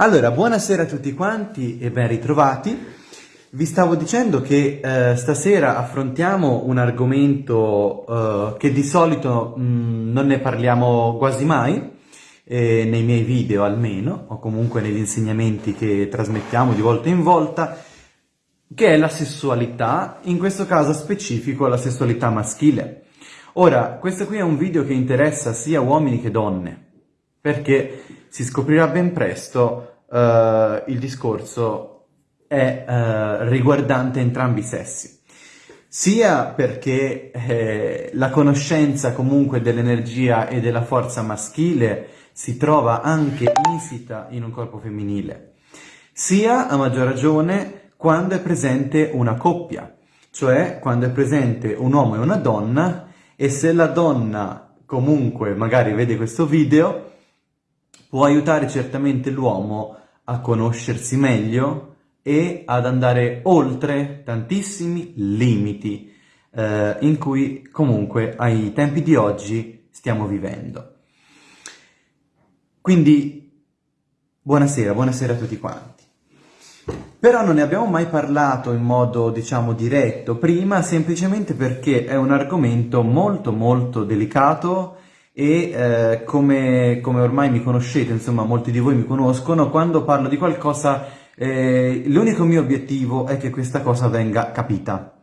Allora, buonasera a tutti quanti e ben ritrovati. Vi stavo dicendo che eh, stasera affrontiamo un argomento eh, che di solito mh, mm, non ne parliamo quasi mai, eh, nei miei video almeno, o comunque negli insegnamenti che trasmettiamo di volta in volta, che è la sessualità, in questo caso specifico la sessualità maschile. Ora, questo qui è un video che interessa sia uomini che donne, perché si scoprirà ben presto uh, il discorso è uh, riguardante entrambi i sessi. Sia perché eh, la conoscenza comunque dell'energia e della forza maschile si trova anche insita in un corpo femminile, sia a maggior ragione quando è presente una coppia, cioè quando è presente un uomo e una donna e se la donna comunque magari vede questo video può aiutare certamente l'uomo a conoscersi meglio e ad andare oltre tantissimi limiti eh, in cui comunque ai tempi di oggi stiamo vivendo. Quindi buonasera, buonasera a tutti quanti. Però non ne abbiamo mai parlato in modo, diciamo, diretto prima, semplicemente perché è un argomento molto molto delicato e eh, come, come, ormai mi conoscete, insomma molti di voi mi conoscono, quando parlo di qualcosa eh, l'unico mio obiettivo è che questa cosa venga capita.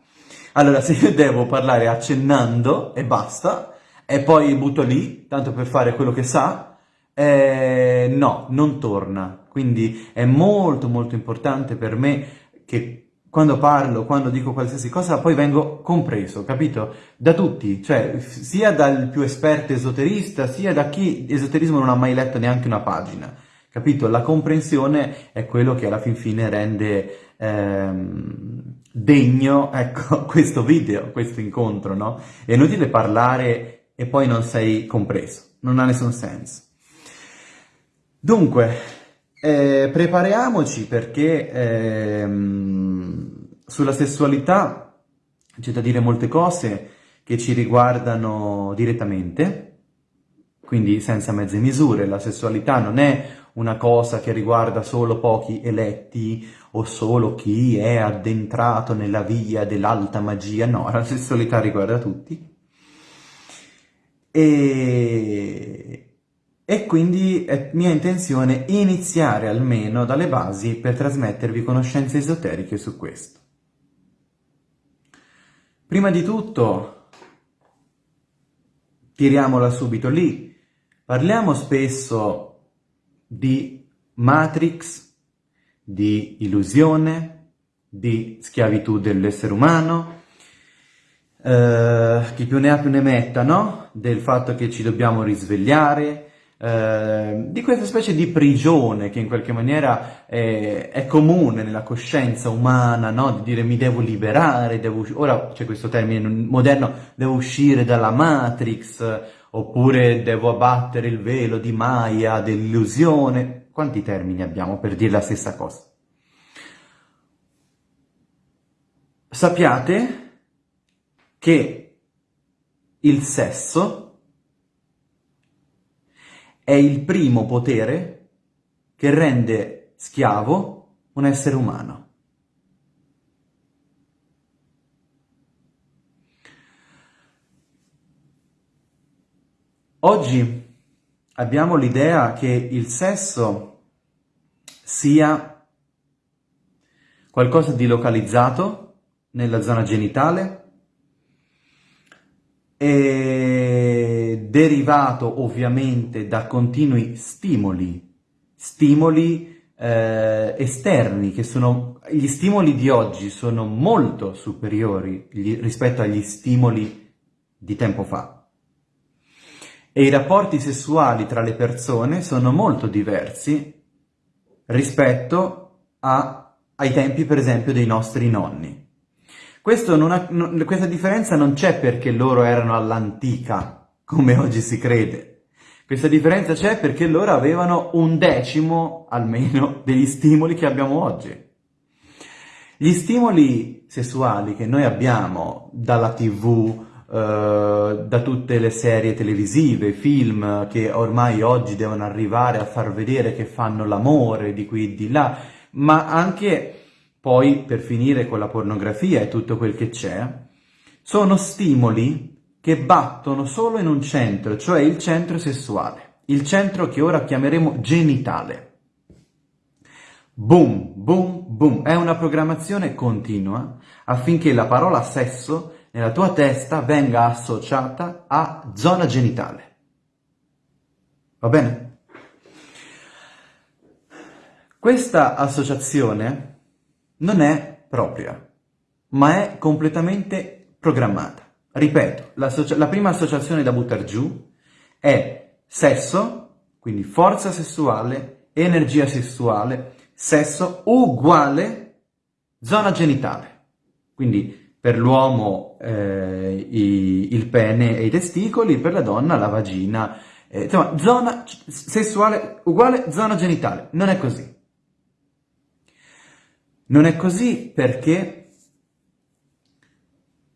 Allora se io devo parlare accennando e basta, e poi butto lì, tanto per fare quello che sa, eh, no, non torna. Quindi è molto molto importante per me che quando parlo, quando dico qualsiasi cosa, poi vengo compreso, capito? Da tutti, cioè sia dal più esperto esoterista, sia da chi esoterismo non ha mai letto neanche una pagina, capito? La comprensione è quello che alla fin fine rende ehm, degno, ecco, questo video, questo incontro, no? È inutile parlare e poi non sei compreso, non ha nessun senso. Dunque, eh, prepariamoci perché... Ehm, sulla sessualità c'è da dire molte cose che ci riguardano direttamente, quindi senza mezze misure. La sessualità non è una cosa che riguarda solo pochi eletti o solo chi è addentrato nella via dell'alta magia, no, la sessualità riguarda tutti. E, e quindi è mia intenzione iniziare almeno dalle basi per trasmettervi conoscenze esoteriche su questo. Prima di tutto, tiriamola subito lì, parliamo spesso di matrix, di illusione, di schiavitù dell'essere umano, eh, chi più ne ha più ne metta, no? Del fatto che ci dobbiamo risvegliare, eh, di questa specie di prigione che in qualche maniera è, è comune nella coscienza umana, no? di dire mi devo liberare, devo ora c'è questo termine moderno, devo uscire dalla Matrix, oppure devo abbattere il velo di Maya, dell'illusione, quanti termini abbiamo per dire la stessa cosa? Sappiate che il sesso è il primo potere che rende schiavo un essere umano. Oggi abbiamo l'idea che il sesso sia qualcosa di localizzato nella zona genitale e derivato ovviamente da continui stimoli, stimoli eh, esterni, che sono, gli stimoli di oggi sono molto superiori gli, rispetto agli stimoli di tempo fa. E i rapporti sessuali tra le persone sono molto diversi rispetto a, ai tempi, per esempio, dei nostri nonni. Ha, non, questa differenza non c'è perché loro erano all'antica, come oggi si crede. Questa differenza c'è perché loro avevano un decimo, almeno, degli stimoli che abbiamo oggi. Gli stimoli sessuali che noi abbiamo dalla tv, eh, da tutte le serie televisive, film che ormai oggi devono arrivare a far vedere che fanno l'amore di qui e di là, ma anche poi per finire con la pornografia e tutto quel che c'è, sono stimoli che battono solo in un centro, cioè il centro sessuale, il centro che ora chiameremo genitale. Boom, boom, boom, è una programmazione continua affinché la parola sesso nella tua testa venga associata a zona genitale. Va bene? Questa associazione non è propria, ma è completamente programmata. Ripeto, la, la prima associazione da buttare giù è sesso, quindi forza sessuale, energia sessuale, sesso uguale zona genitale. Quindi per l'uomo eh, il pene e i testicoli, per la donna la vagina. Eh, insomma, zona sessuale uguale zona genitale. Non è così. Non è così perché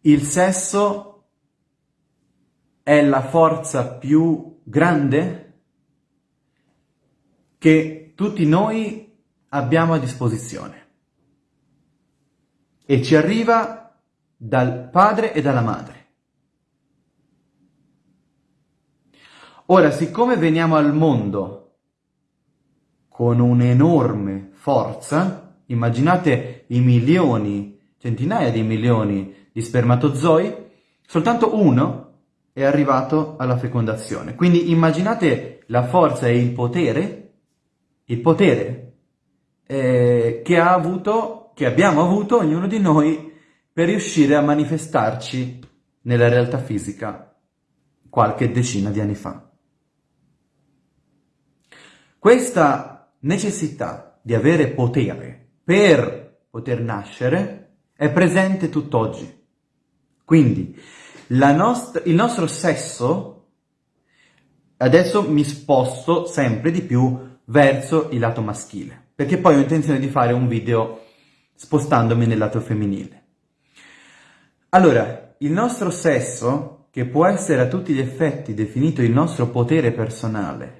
il sesso è la forza più grande che tutti noi abbiamo a disposizione e ci arriva dal padre e dalla madre. Ora, siccome veniamo al mondo con un'enorme forza, immaginate i milioni, centinaia di milioni di spermatozoi, soltanto uno è arrivato alla fecondazione. Quindi immaginate la forza e il potere, il potere eh, che ha avuto, che abbiamo avuto ognuno di noi per riuscire a manifestarci nella realtà fisica qualche decina di anni fa. Questa necessità di avere potere per poter nascere è presente tutt'oggi. Quindi nost il nostro sesso, adesso mi sposto sempre di più verso il lato maschile, perché poi ho intenzione di fare un video spostandomi nel lato femminile. Allora, il nostro sesso, che può essere a tutti gli effetti definito il nostro potere personale,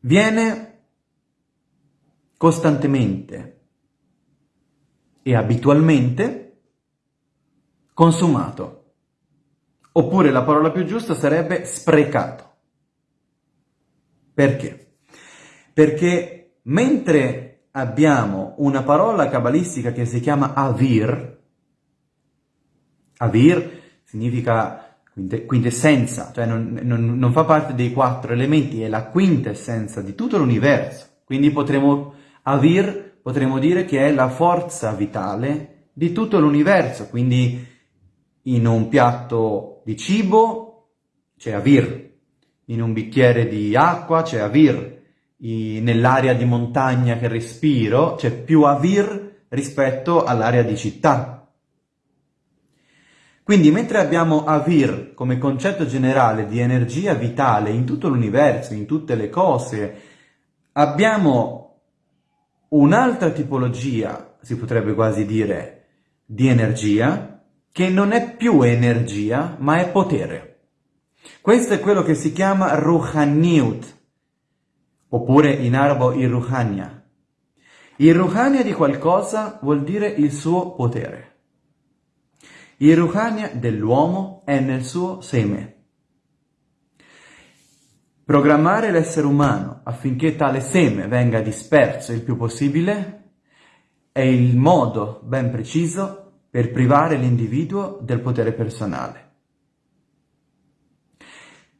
viene costantemente e abitualmente consumato. Oppure la parola più giusta sarebbe sprecato. Perché? Perché mentre abbiamo una parola cabalistica che si chiama avir. Avir significa quintessenza, cioè non, non, non, fa parte dei quattro elementi, è la quintessenza di tutto l'universo. Quindi potremo, avir, potremmo dire che è la forza vitale di tutto l'universo. Quindi in un piatto di cibo c'è avir, in un bicchiere di acqua c'è avir, nell'area di montagna che respiro c'è più avir rispetto all'area di città. Quindi mentre abbiamo avir come concetto generale di energia vitale in tutto l'universo, in tutte le cose, abbiamo un'altra tipologia, si potrebbe quasi dire, di energia, che non è più energia, ma è potere. Questo è quello che si chiama Ruhaniut, oppure in arabo il ruhania. Il ruhania di qualcosa vuol dire il suo potere. Il ruhania dell'uomo è nel suo seme. Programmare l'essere umano affinché tale seme venga disperso il più possibile è il modo ben preciso per privare l'individuo del potere personale.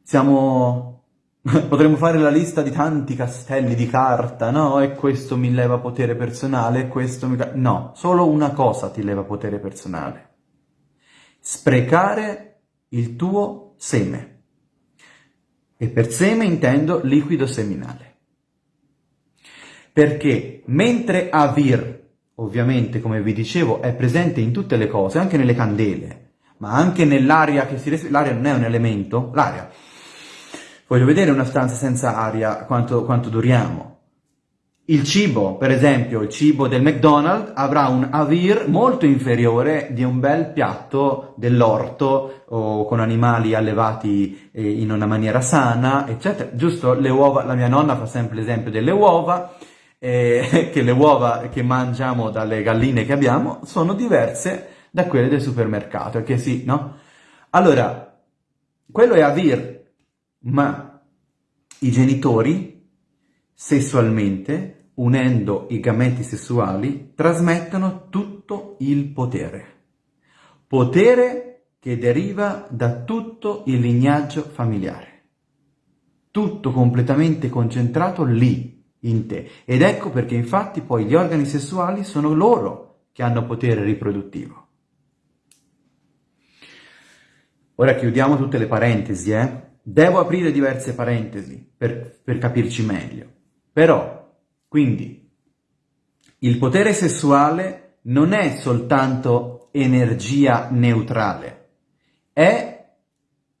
Siamo Potremmo fare la lista di tanti castelli di carta, no? E questo mi leva potere personale, questo mi... No, solo una cosa ti leva potere personale. Sprecare il tuo seme. E per seme intendo liquido seminale. Perché mentre Avir, ovviamente, come vi dicevo, è presente in tutte le cose, anche nelle candele, ma anche nell'aria che si respira, l'aria non è un elemento, l'aria Voglio vedere una stanza senza aria quanto, quanto duriamo. Il cibo, per esempio, il cibo del McDonald's avrà un avir molto inferiore di un bel piatto dell'orto o con animali allevati eh, in una maniera sana, eccetera. Giusto? Le uova, la mia nonna fa sempre l'esempio delle uova, eh, che le uova che mangiamo dalle galline che abbiamo sono diverse da quelle del supermercato, che sì, no? Allora, quello è avir, ma i genitori sessualmente, unendo i gameti sessuali, trasmettono tutto il potere. Potere che deriva da tutto il lignaggio familiare. Tutto completamente concentrato lì, in te. Ed ecco perché infatti poi gli organi sessuali sono loro che hanno potere riproduttivo. Ora chiudiamo tutte le parentesi, eh? Devo aprire diverse parentesi per, per capirci meglio. Però, quindi, il potere sessuale non è soltanto energia neutrale, è,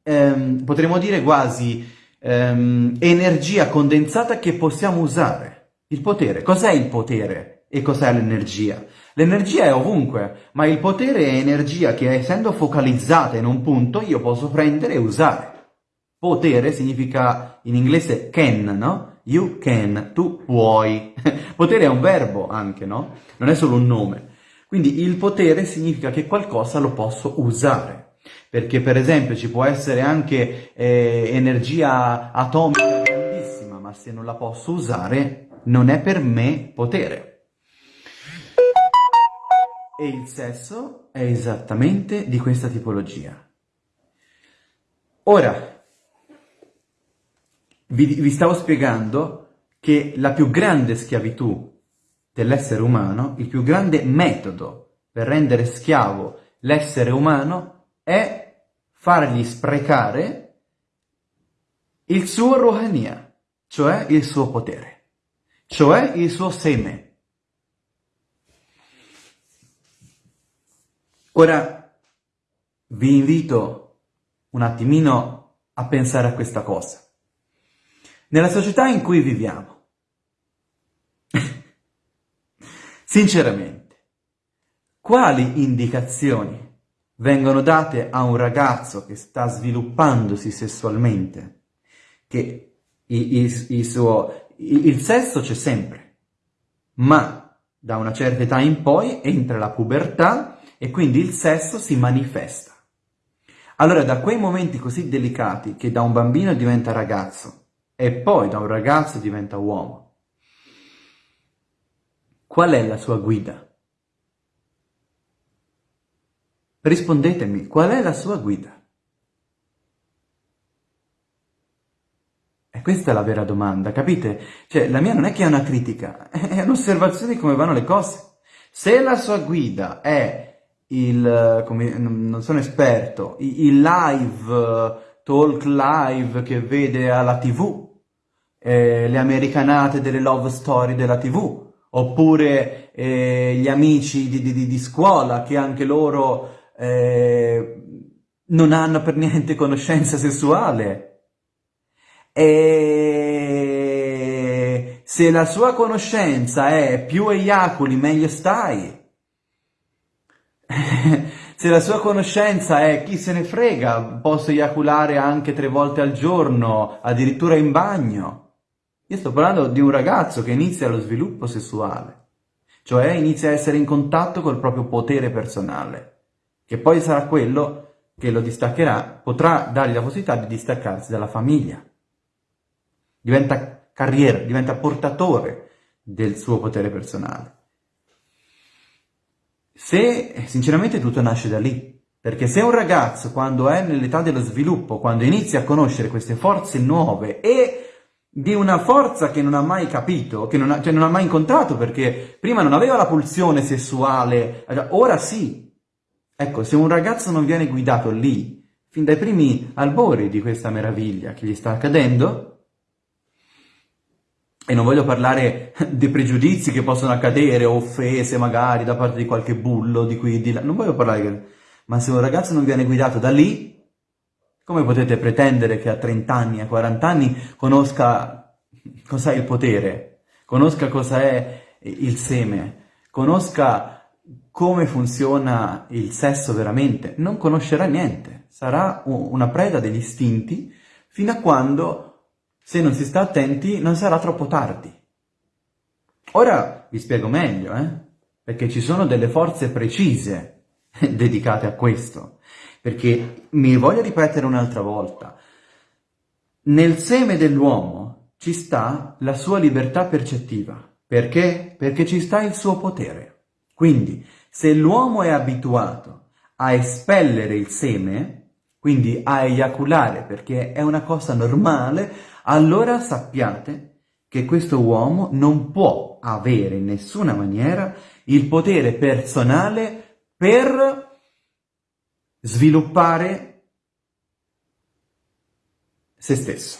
ehm, potremmo dire quasi, ehm, energia condensata che possiamo usare. Il potere, cos'è il potere e cos'è l'energia? L'energia è ovunque, ma il potere è energia che essendo focalizzata in un punto io posso prendere e usare. Potere significa in inglese can, no? You can, tu puoi. potere è un verbo anche, no? Non è solo un nome. Quindi il potere significa che qualcosa lo posso usare. Perché per esempio ci può essere anche eh, energia atomica grandissima, ma se non la posso usare non è per me potere. E il sesso è esattamente di questa tipologia. Ora, vi, vi stavo spiegando che la più grande schiavitù dell'essere umano, il più grande metodo per rendere schiavo l'essere umano è fargli sprecare il suo ruhania, cioè il suo potere, cioè il suo seme. Ora vi invito un attimino a pensare a questa cosa. Nella società in cui viviamo, sinceramente, quali indicazioni vengono date a un ragazzo che sta sviluppandosi sessualmente, che il, il, il, suo, il sesso c'è sempre, ma da una certa età in poi entra la pubertà e quindi il sesso si manifesta. Allora, da quei momenti così delicati che da un bambino diventa ragazzo, e poi da un ragazzo diventa uomo. Qual è la sua guida? Rispondetemi, qual è la sua guida? E questa è la vera domanda, capite? Cioè, la mia non è che è una critica, è un'osservazione di come vanno le cose. Se la sua guida è il, come, non sono esperto, il live, talk live che vede alla tv, eh, le americanate delle love story della tv, oppure eh, gli amici di, di, di, scuola che anche loro eh, non hanno per niente conoscenza sessuale. E se la sua conoscenza è più eiaculi meglio stai. se la sua conoscenza è chi se ne frega, posso eiaculare anche tre volte al giorno, addirittura in bagno. Io sto parlando di un ragazzo che inizia lo sviluppo sessuale, cioè inizia a essere in contatto col proprio potere personale, che poi sarà quello che lo distaccherà, potrà dargli la possibilità di distaccarsi dalla famiglia. Diventa carriera, diventa portatore del suo potere personale. Se, sinceramente, tutto nasce da lì, perché se un ragazzo, quando è nell'età dello sviluppo, quando inizia a conoscere queste forze nuove e di una forza che non ha mai capito, che non ha, cioè non ha mai incontrato perché prima non aveva la pulsione sessuale, ora sì. Ecco, se un ragazzo non viene guidato lì, fin dai primi albori di questa meraviglia che gli sta accadendo, e non voglio parlare dei pregiudizi che possono accadere, offese magari da parte di qualche bullo di qui e di là, non voglio parlare. Ma se un ragazzo non viene guidato da lì, come potete pretendere che a 30 anni, a 40 anni, conosca cos'è il potere? conosca cosa è il seme, conosca come funziona il sesso veramente, non conoscerà niente, sarà una preda degli istinti fino a quando, se non si sta attenti, non sarà troppo tardi. Ora vi spiego meglio, eh? perché ci sono delle forze precise dedicate a questo, perché mi voglio ripetere un'altra volta, nel seme dell'uomo ci sta la sua libertà percettiva, perché? Perché ci sta il suo potere. Quindi, se l'uomo è abituato a espellere il seme, quindi a eiaculare perché è una cosa normale, allora sappiate che questo uomo non può avere in nessuna maniera il potere personale per sviluppare se stesso.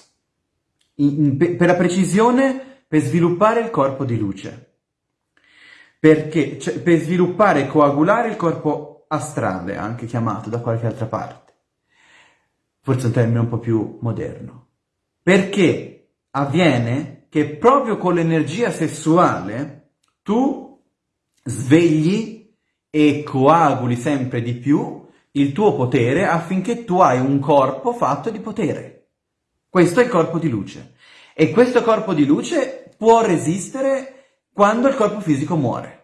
In, in, per la precisione, per sviluppare il corpo di luce. Perché? Cioè, per sviluppare e coagulare il corpo astrale, anche chiamato da qualche altra parte. Forse un termine un po' più moderno. Perché avviene che proprio con l'energia sessuale tu svegli e coaguli sempre di più il tuo potere affinché tu hai un corpo fatto di potere. Questo è il corpo di luce. E questo corpo di luce può resistere quando il corpo fisico muore.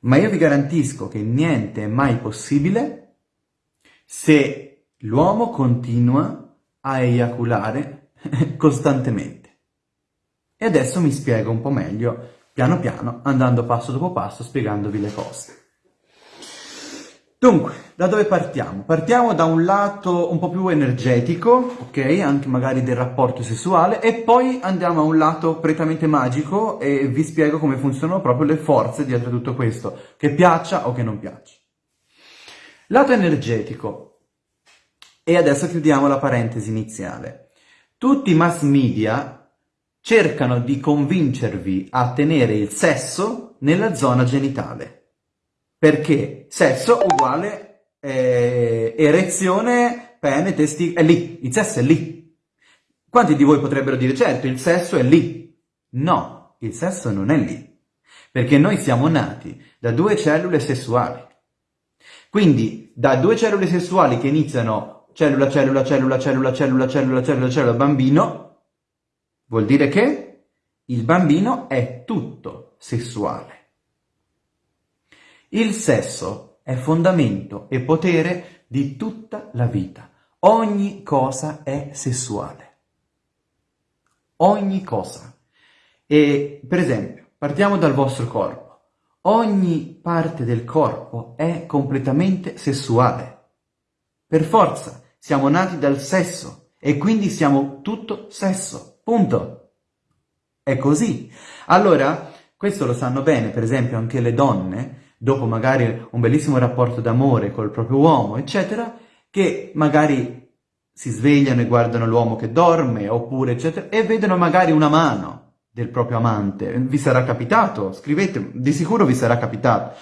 Ma io vi garantisco che niente è mai possibile se l'uomo continua a eiaculare costantemente. E adesso mi spiego un po' meglio, piano piano, andando passo dopo passo, spiegandovi le cose. Dunque, da dove partiamo? Partiamo da un lato un po' più energetico, ok? Anche magari del rapporto sessuale, e poi andiamo a un lato prettamente magico e vi spiego come funzionano proprio le forze dietro tutto questo, che piaccia o che non piaccia. Lato energetico. E adesso chiudiamo la parentesi iniziale. Tutti i mass media cercano di convincervi a tenere il sesso nella zona genitale perché sesso uguale eh, erezione, pene, testi, è lì, il sesso è lì. Quanti di voi potrebbero dire, certo, il sesso è lì. No, il sesso non è lì, perché noi siamo nati da due cellule sessuali. Quindi, da due cellule sessuali che iniziano cellula, cellula, cellula, cellula, cellula, cellula, cellula, cellula, bambino, vuol dire che il bambino è tutto sessuale. Il sesso è fondamento e potere di tutta la vita. Ogni cosa è sessuale. Ogni cosa. E, per esempio, partiamo dal vostro corpo. Ogni parte del corpo è completamente sessuale. Per forza, siamo nati dal sesso e quindi siamo tutto sesso. Punto. È così. Allora, questo lo sanno bene, per esempio, anche le donne dopo magari un bellissimo rapporto d'amore col proprio uomo, eccetera, che magari si svegliano e guardano l'uomo che dorme, oppure eccetera, e vedono magari una mano del proprio amante. Vi sarà capitato? Scrivete, di sicuro vi sarà capitato.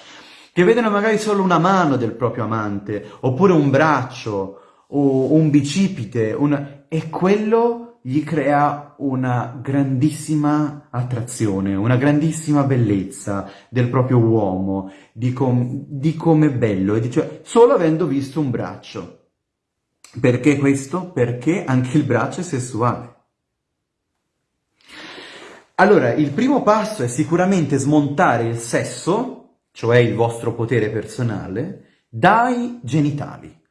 Che vedono magari solo una mano del proprio amante, oppure un braccio, o un bicipite, una... e quello gli crea una grandissima attrazione, una grandissima bellezza del proprio uomo, di, com di come è bello, dice, solo avendo visto un braccio. Perché questo? Perché anche il braccio è sessuale. Allora, il primo passo è sicuramente smontare il sesso, cioè il vostro potere personale, dai genitali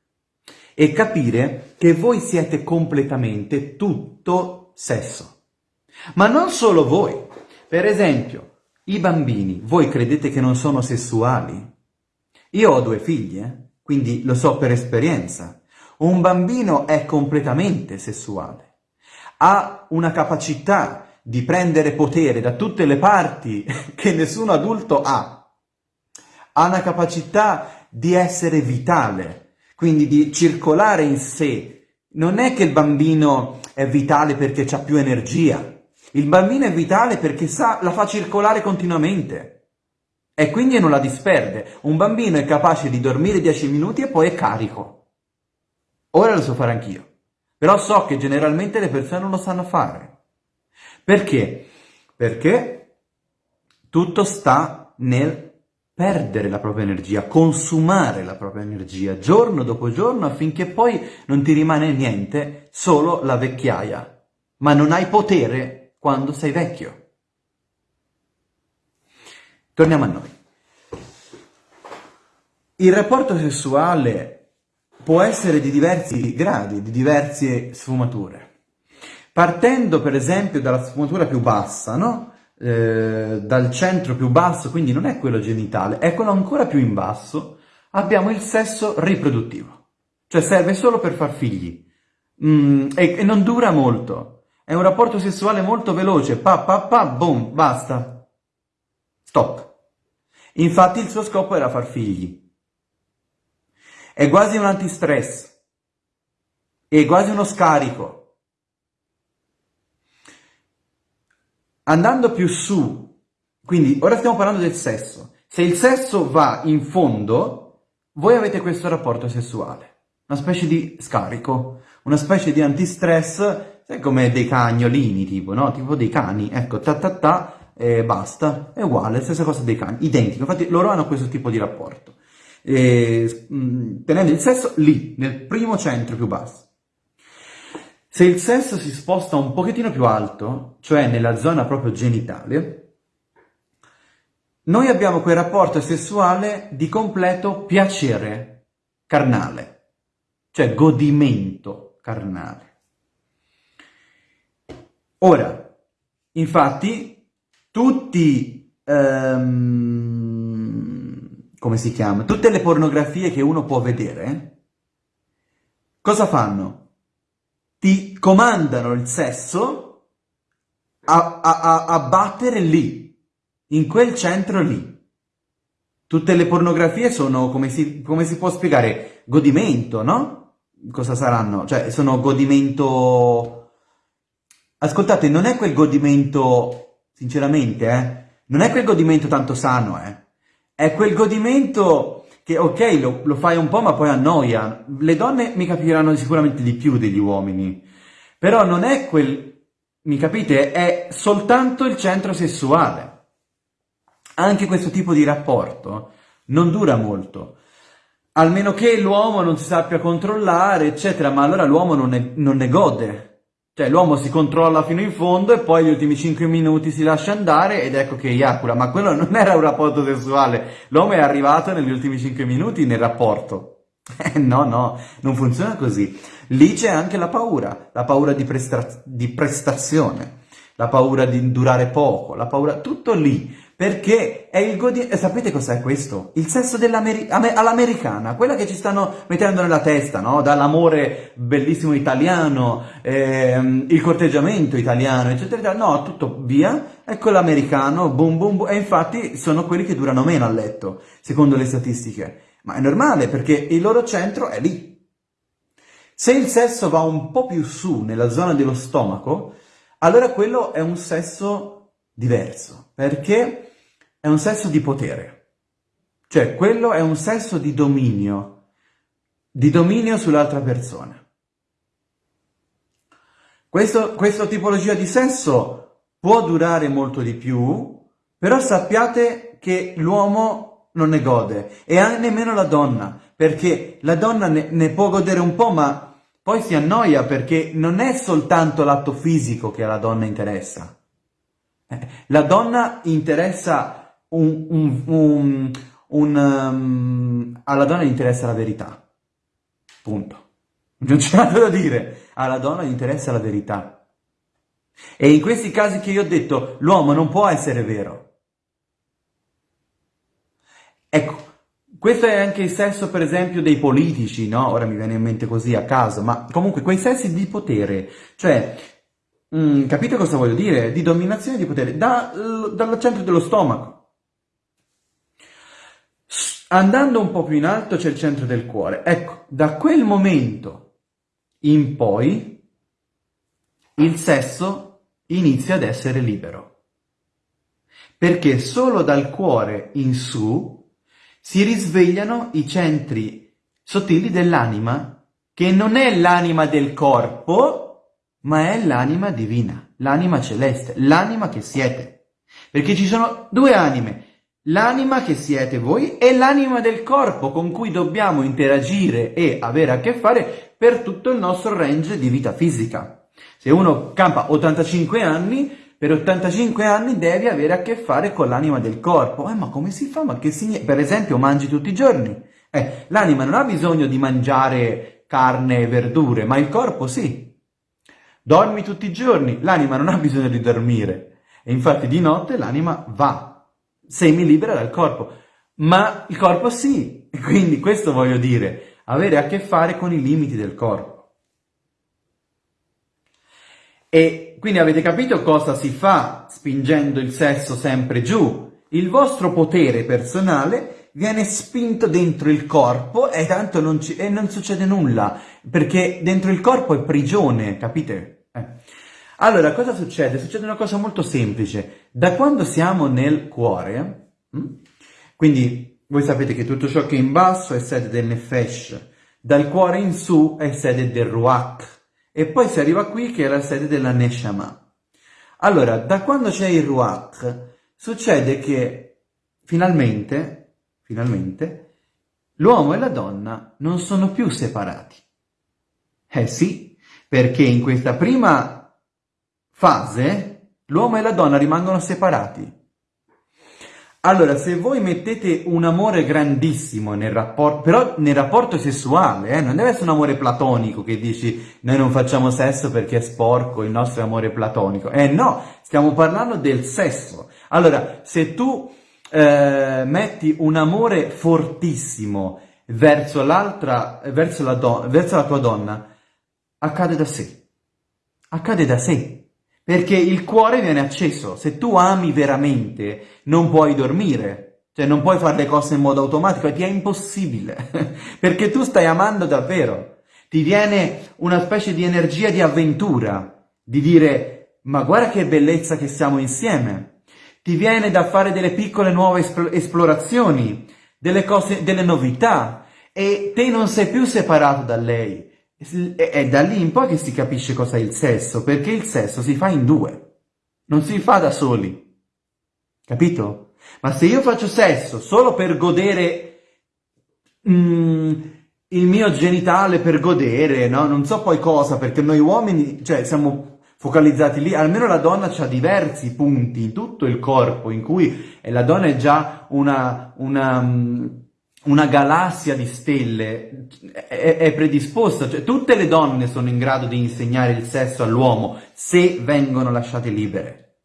e capire che voi siete completamente tutto sesso. Ma non solo voi. Per esempio, i bambini, voi credete che non sono sessuali? Io ho due figli, eh? quindi lo so per esperienza. Un bambino è completamente sessuale. Ha una capacità di prendere potere da tutte le parti che nessun adulto ha. Ha una capacità di essere vitale, quindi di circolare in sé. Non è che il bambino è vitale perché ha più energia, il bambino è vitale perché sa, la fa circolare continuamente e quindi non la disperde. Un bambino è capace di dormire 10 minuti e poi è carico. Ora lo so fare anch'io, però so che generalmente le persone non lo sanno fare. Perché? Perché tutto sta nel perdere la propria energia, consumare la propria energia giorno dopo giorno affinché poi non ti rimane niente, solo la vecchiaia. Ma non hai potere quando sei vecchio. Torniamo a noi. Il rapporto sessuale può essere di diversi gradi, di diverse sfumature. Partendo per esempio dalla sfumatura più bassa, no? Eh, dal centro più basso, quindi non è quello genitale, è quello ancora più in basso, abbiamo il sesso riproduttivo, cioè serve solo per far figli mm, e, e, non dura molto, è un rapporto sessuale molto veloce, pa pa pa, boom, basta, stop. Infatti il suo scopo era far figli. È quasi un antistress, è quasi uno scarico. Andando più su, quindi ora stiamo parlando del sesso, se il sesso va in fondo, voi avete questo rapporto sessuale, una specie di scarico, una specie di antistress, sai come dei cagnolini tipo, no? Tipo dei cani, ecco, ta ta ta, e basta, è uguale, stessa cosa dei cani, identico, infatti loro hanno questo tipo di rapporto, e, mh, tenendo il sesso lì, nel primo centro più basso. Se il sesso si sposta un pochettino più alto, cioè nella zona proprio genitale, noi abbiamo quel rapporto sessuale di completo piacere carnale, cioè godimento carnale. Ora, infatti, tutti, um, come si chiama, tutte le pornografie che uno può vedere, cosa fanno? Ti comandano il sesso a, a, a, a battere lì, in quel centro lì. Tutte le pornografie sono, come si, come si può spiegare, godimento, no? Cosa saranno? Cioè, sono godimento... Ascoltate, non è quel godimento, sinceramente, eh? Non è quel godimento tanto sano, eh? È quel godimento che ok, lo, lo, fai un po' ma poi annoia. Le donne mi capiranno sicuramente di più degli uomini, però non è quel, mi capite, è soltanto il centro sessuale. Anche questo tipo di rapporto non dura molto, almeno che l'uomo non si sappia controllare, eccetera, ma allora l'uomo non non ne gode. Cioè l'uomo si controlla fino in fondo e poi gli ultimi 5 minuti si lascia andare ed ecco che eiacula, ma quello non era un rapporto sessuale, l'uomo è arrivato negli ultimi 5 minuti nel rapporto. Eh, no, no, non funziona così. Lì c'è anche la paura, la paura di, presta di prestazione, la paura di durare poco, la paura, tutto lì. Perché è il godimento... Sapete cos'è questo? Il sesso all'americana, quella che ci stanno mettendo nella testa, no? Dall'amore bellissimo italiano, ehm, il corteggiamento italiano, eccetera, eccetera. No, tutto via, ecco l'americano, boom, boom, boom. E infatti sono quelli che durano meno a letto, secondo le statistiche. Ma è normale, perché il loro centro è lì. Se il sesso va un po' più su, nella zona dello stomaco, allora quello è un sesso diverso, perché è un sesso di potere. Cioè, quello è un sesso di dominio, di dominio sull'altra persona. Questo, questa tipologia di sesso può durare molto di più, però sappiate che l'uomo non ne gode, e nemmeno la donna, perché la donna ne, ne può godere un po', ma poi si annoia perché non è soltanto l'atto fisico che alla donna interessa, la donna interessa un, un, un, un um, alla donna interessa la verità. Punto. Non c'è altro da dire. Alla donna interessa la verità. E in questi casi che io ho detto, l'uomo non può essere vero. Ecco, questo è anche il senso, per esempio, dei politici, no? Ora mi viene in mente così a caso, ma comunque quei sensi di potere, cioè Mm, capite cosa voglio dire? Di dominazione di potere, da, dal centro dello stomaco. Andando un po' più in alto c'è il centro del cuore. Ecco, da quel momento in poi il sesso inizia ad essere libero. Perché solo dal cuore in su si risvegliano i centri sottili dell'anima, che non è l'anima del corpo, ma è l'anima divina. l'anima celeste, l'anima che siete. Perché ci sono due anime, l'anima che siete voi e l'anima del corpo con cui dobbiamo interagire e avere a che fare per tutto il nostro range di vita fisica. Se uno campa 85 anni, per 85 anni devi avere a che fare con l'anima del corpo. Eh, ma come si fa? Ma che significa? Per esempio, mangi tutti i giorni. Eh, l'anima non ha bisogno di mangiare carne e verdure, ma il corpo sì. Dormi tutti i giorni, l'anima non ha bisogno di dormire. E infatti di notte l'anima va, semi libera dal corpo. Ma il corpo sì. Quindi questo voglio dire, avere a che fare con i limiti del corpo. E quindi avete capito cosa si fa spingendo il sesso sempre giù? Il vostro potere personale viene spinto dentro il corpo e tanto non, ci, e non succede nulla, perché dentro il corpo è prigione, capite? Eh. Allora, cosa succede? Succede una cosa molto semplice. Da quando siamo nel cuore, hm? quindi voi sapete che tutto ciò che è in basso è sede del Nefesh, dal cuore in su è sede del Ruach, e poi si arriva qui che è la sede della Neshama. Allora, da quando c'è il Ruach, succede che finalmente, finalmente, l'uomo e la donna non sono più separati. Eh sì, perché in questa prima fase l'uomo e la donna rimangono separati. Allora, se voi mettete un amore grandissimo nel rapporto, però nel rapporto sessuale, eh, non deve essere un amore platonico che dici noi non facciamo sesso perché è sporco il nostro amore platonico. Eh no, stiamo parlando del sesso. Allora, se tu eh, metti un amore fortissimo verso l'altra, verso la, verso la tua donna, accade da sé. Accade da sé. Perché il cuore viene acceso. Se tu ami veramente, non puoi dormire. Cioè, non puoi fare le cose in modo automatico, ti è impossibile. Perché tu stai amando davvero. Ti viene una specie di energia di avventura, di dire, ma guarda che bellezza che siamo insieme. Ti viene da fare delle piccole nuove esplorazioni, delle cose, delle novità. E te non sei più separato da lei è da lì in poi che si capisce cosa è il sesso, perché il sesso si fa in due, non si fa da soli. Capito? Ma se io faccio sesso solo per godere mm, il mio genitale, per godere, no? Non so poi cosa, perché noi uomini, cioè, siamo focalizzati lì, almeno la donna ha diversi punti in tutto il corpo, in cui la donna è già una, una mm, una galassia di stelle è, è, predisposta, cioè tutte le donne sono in grado di insegnare il sesso all'uomo se vengono lasciate libere.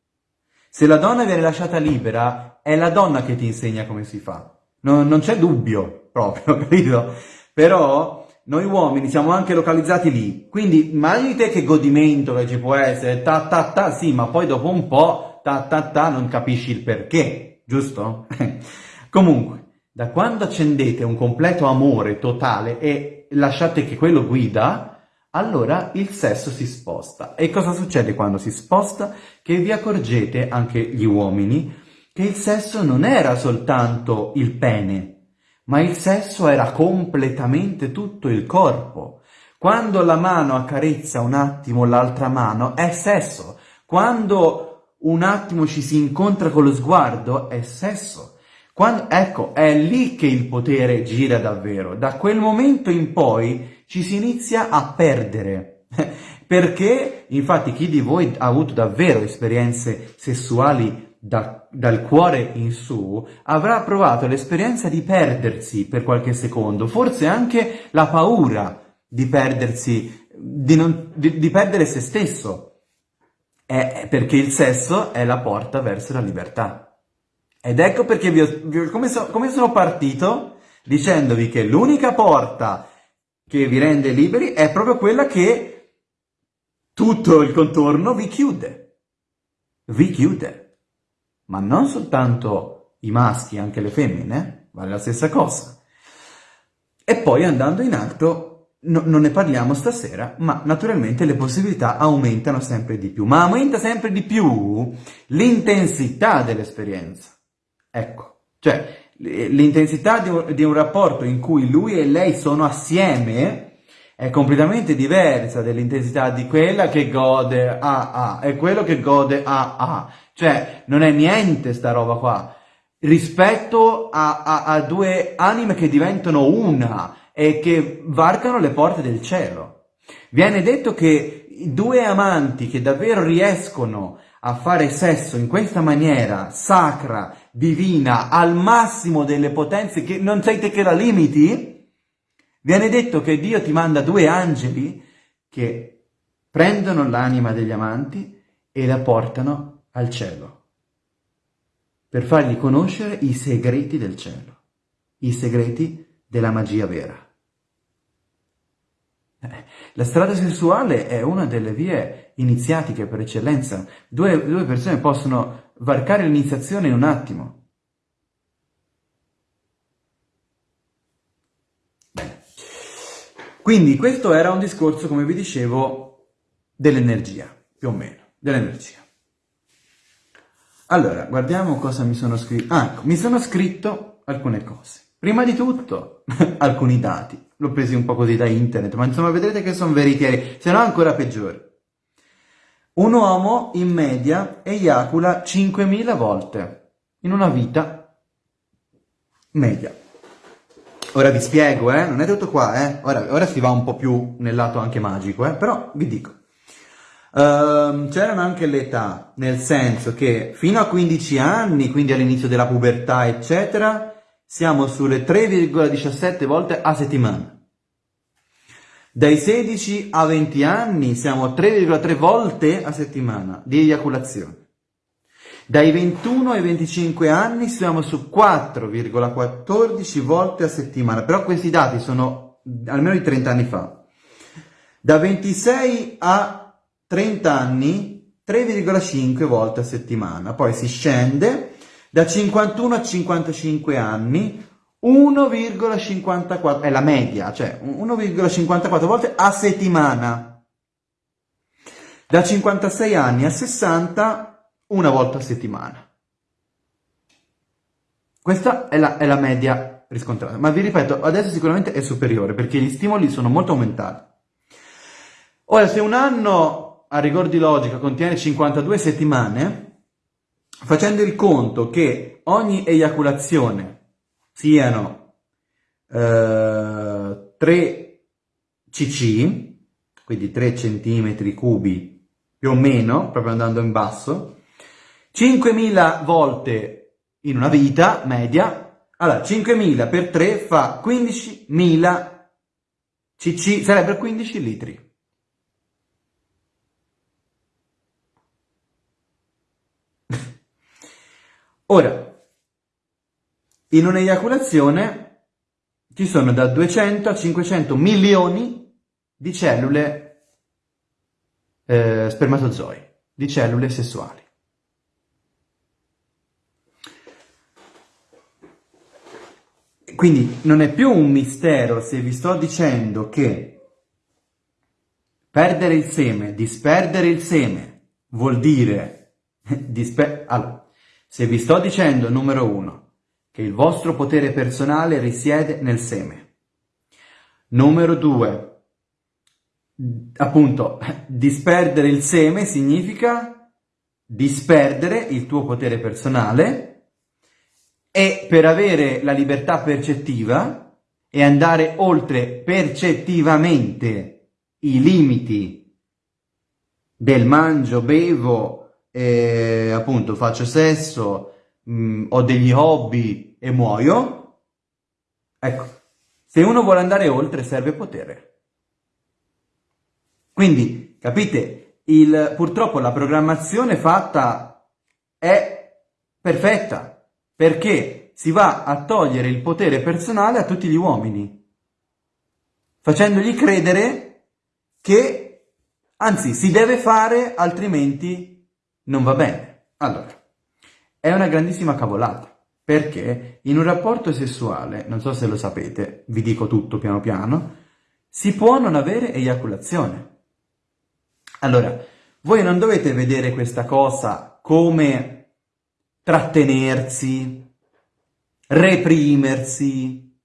Se la donna viene lasciata libera, è la donna che ti insegna come si fa. Non, non c'è dubbio proprio, capito? Però noi uomini siamo anche localizzati lì. Quindi immaginate che godimento che ci può essere, ta ta ta, sì, ma poi dopo un po', ta ta ta, non capisci il perché, giusto? Comunque, da quando accendete un completo amore totale e lasciate che quello guida, allora il sesso si sposta. E cosa succede quando si sposta? Che vi accorgete, anche gli uomini, che il sesso non era soltanto il pene, ma il sesso era completamente tutto il corpo. Quando la mano accarezza un attimo l'altra mano, è sesso. Quando un attimo ci si incontra con lo sguardo, è sesso. Quando, ecco, è lì che il potere gira davvero. Da quel momento in poi ci si inizia a perdere. Perché, infatti, chi di voi ha avuto davvero esperienze sessuali da, dal cuore in su, avrà provato l'esperienza di perdersi per qualche secondo, forse anche la paura di perdersi, di, non, di, di perdere se stesso. È perché il sesso è la porta verso la libertà. Ed ecco perché vi ho, vi come, so, come sono partito dicendovi che l'unica porta che vi rende liberi è proprio quella che tutto il contorno vi chiude. Vi chiude. Ma non soltanto i maschi, anche le femmine, vale la stessa cosa. E poi andando in alto, no, non ne parliamo stasera, ma naturalmente le possibilità aumentano sempre di più. Ma aumenta sempre di più l'intensità dell'esperienza. Ecco, cioè l'intensità di un, di un rapporto in cui lui e lei sono assieme è completamente diversa dell'intensità di quella che gode a a e quello che gode a a. Cioè, non è niente sta roba qua. Rispetto a, a, a due anime che diventano una e che varcano le porte del cielo. Viene detto che due amanti che davvero riescono a fare sesso in questa maniera sacra, divina, al massimo delle potenze, che non sei te che la limiti, Viene detto che Dio ti manda due angeli che prendono l'anima degli amanti e la portano al cielo, per fargli conoscere i segreti del cielo, i segreti della magia vera. La strada sessuale è una delle vie iniziatiche per eccellenza. Due, due persone possono varcare l'iniziazione in un attimo. Quindi questo era un discorso, come vi dicevo, dell'energia, più o meno, dell'energia. Allora, guardiamo cosa mi sono scritto. Ah, ecco, mi sono scritto alcune cose. Prima di tutto, alcuni dati. L'ho presi un po' così da internet, ma insomma vedrete che sono veritieri, se no ancora peggiori. Un uomo in media eiacula 5.000 volte in una vita media. Ora vi spiego, eh? non è tutto qua, eh? ora, ora, si va un po' più nel lato anche magico, eh? però vi dico. Uh, c'erano anche le età, nel senso che fino a 15 anni, quindi all'inizio della pubertà, eccetera, siamo sulle 3,17 volte a settimana. Dai 16 a 20 anni siamo a 3,3 volte a settimana di eiaculazione. Dai 21 ai 25 anni siamo su 4,14 volte a settimana, però questi dati sono almeno di 30 anni fa. Da 26 a 30 anni 3,5 volte a settimana, poi si scende da 51 a 55 anni 1,54, è la media, cioè 1,54 volte a settimana. Da 56 anni a 60 una volta a settimana. Questa è la, è la media riscontrata, ma vi ripeto, adesso sicuramente è superiore perché gli stimoli sono molto aumentati. Ora, se un anno a rigor di logica contiene 52 settimane, facendo il conto che ogni eiaculazione siano eh, 3 cc, quindi 3 centimetri cubi più o meno, proprio andando in basso, 5.000 volte in una vita media, allora 5.000 per 3 fa 15.000 cc, sarebbero 15 litri. Ora, in un'eiaculazione ci sono da 200 a 500 milioni di cellule eh, spermatozoi, di cellule sessuali. Quindi non è più un mistero se vi sto dicendo che perdere il seme, disperdere il seme, vuol dire... Disper allora, se vi sto dicendo, numero uno, che il vostro potere personale risiede nel seme. Numero due, appunto, disperdere il seme significa disperdere il tuo potere personale e per avere la libertà percettiva e andare oltre percettivamente i limiti del mangio, bevo, eh, appunto faccio sesso, mh, mm, ho degli hobby e muoio, ecco, se uno vuole andare oltre serve potere. Quindi, capite, il, purtroppo la programmazione fatta è perfetta, perché si va a togliere il potere personale a tutti gli uomini, facendogli credere che, anzi, si deve fare, altrimenti non va bene. Allora, è una grandissima cavolata, perché in un rapporto sessuale, non so se lo sapete, vi dico tutto piano piano, si può non avere eiaculazione. Allora, voi non dovete vedere questa cosa come trattenersi, reprimersi,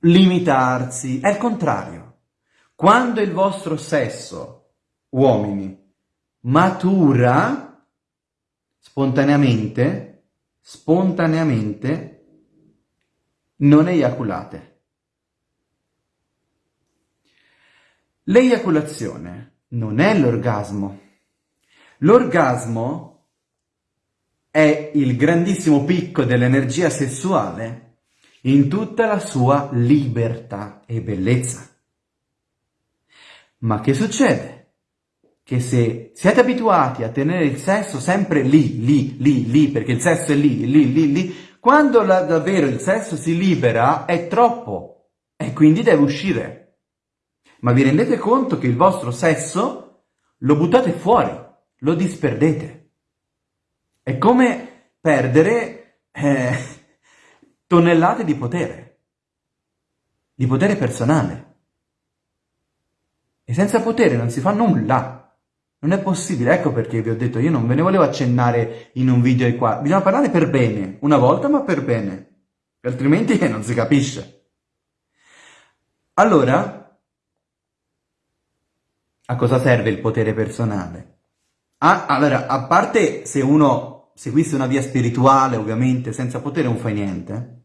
limitarsi, è il contrario. Quando il vostro sesso, uomini, matura spontaneamente, spontaneamente, non eiaculate. L'eiaculazione non è l'orgasmo. L'orgasmo è il grandissimo picco dell'energia sessuale in tutta la sua libertà e bellezza. Ma che succede? Che se siete abituati a tenere il sesso sempre lì, lì, lì, lì, perché il sesso è lì, lì, lì, lì, quando la, davvero il sesso si libera è troppo e quindi deve uscire. Ma vi rendete conto che il vostro sesso lo buttate fuori, lo disperdete. È come perdere eh, tonnellate di potere, di potere personale. E senza potere non si fa nulla. Non è possibile, ecco perché vi ho detto, io non ve ne volevo accennare in un video qua. Bisogna parlare per bene, una volta ma per bene, altrimenti non si capisce. Allora, a cosa serve il potere personale? Ah, allora, a parte se uno seguisse una via spirituale, ovviamente, senza potere non fai niente,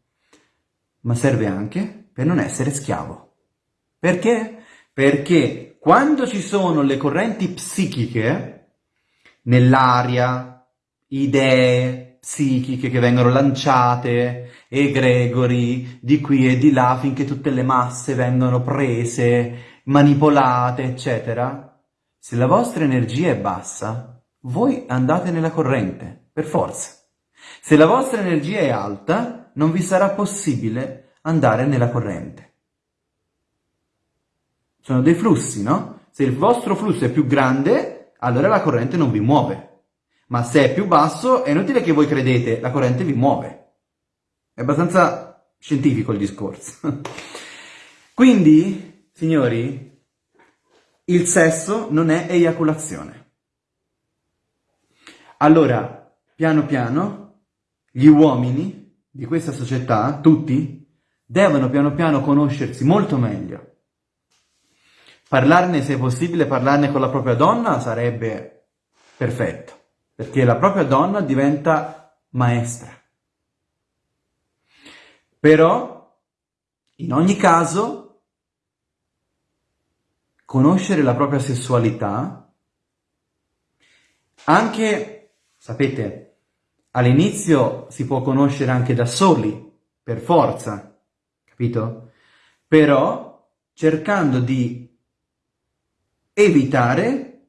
ma serve anche per non essere schiavo. Perché? Perché quando ci sono le correnti psichiche nell'aria, idee psichiche che vengono lanciate, egregori di qui e di là finché tutte le masse vengono prese, manipolate, eccetera, se la vostra energia è bassa, voi andate nella corrente, per forza. Se la vostra energia è alta, non vi sarà possibile andare nella corrente. Sono dei flussi, no? Se il vostro flusso è più grande, allora la corrente non vi muove. Ma se è più basso, è inutile che voi credete, la corrente vi muove. È abbastanza scientifico il discorso. Quindi, signori, il sesso non è eiaculazione. Allora, piano piano, gli uomini di questa società, tutti, devono piano piano conoscersi molto meglio. Parlarne, se possibile, parlarne con la propria donna sarebbe perfetto, perché la propria donna diventa maestra. Però, in ogni caso, conoscere la propria sessualità, anche, sapete, all'inizio si può conoscere anche da soli, per forza, capito? Però cercando di evitare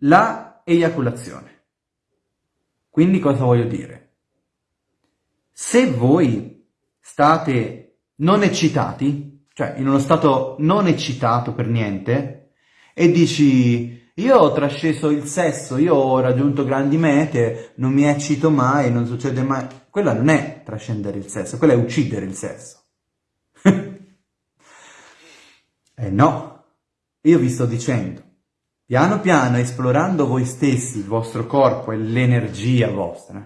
la eiaculazione. Quindi cosa voglio dire? Se voi state non eccitati, cioè in uno stato non eccitato per niente, e dici io ho trasceso il sesso, io ho raggiunto grandi mete, non mi eccito mai, non succede mai. Quella non è trascendere il sesso, quella è uccidere il sesso. eh no, io vi sto dicendo, piano piano esplorando voi stessi, il vostro corpo e l'energia vostra,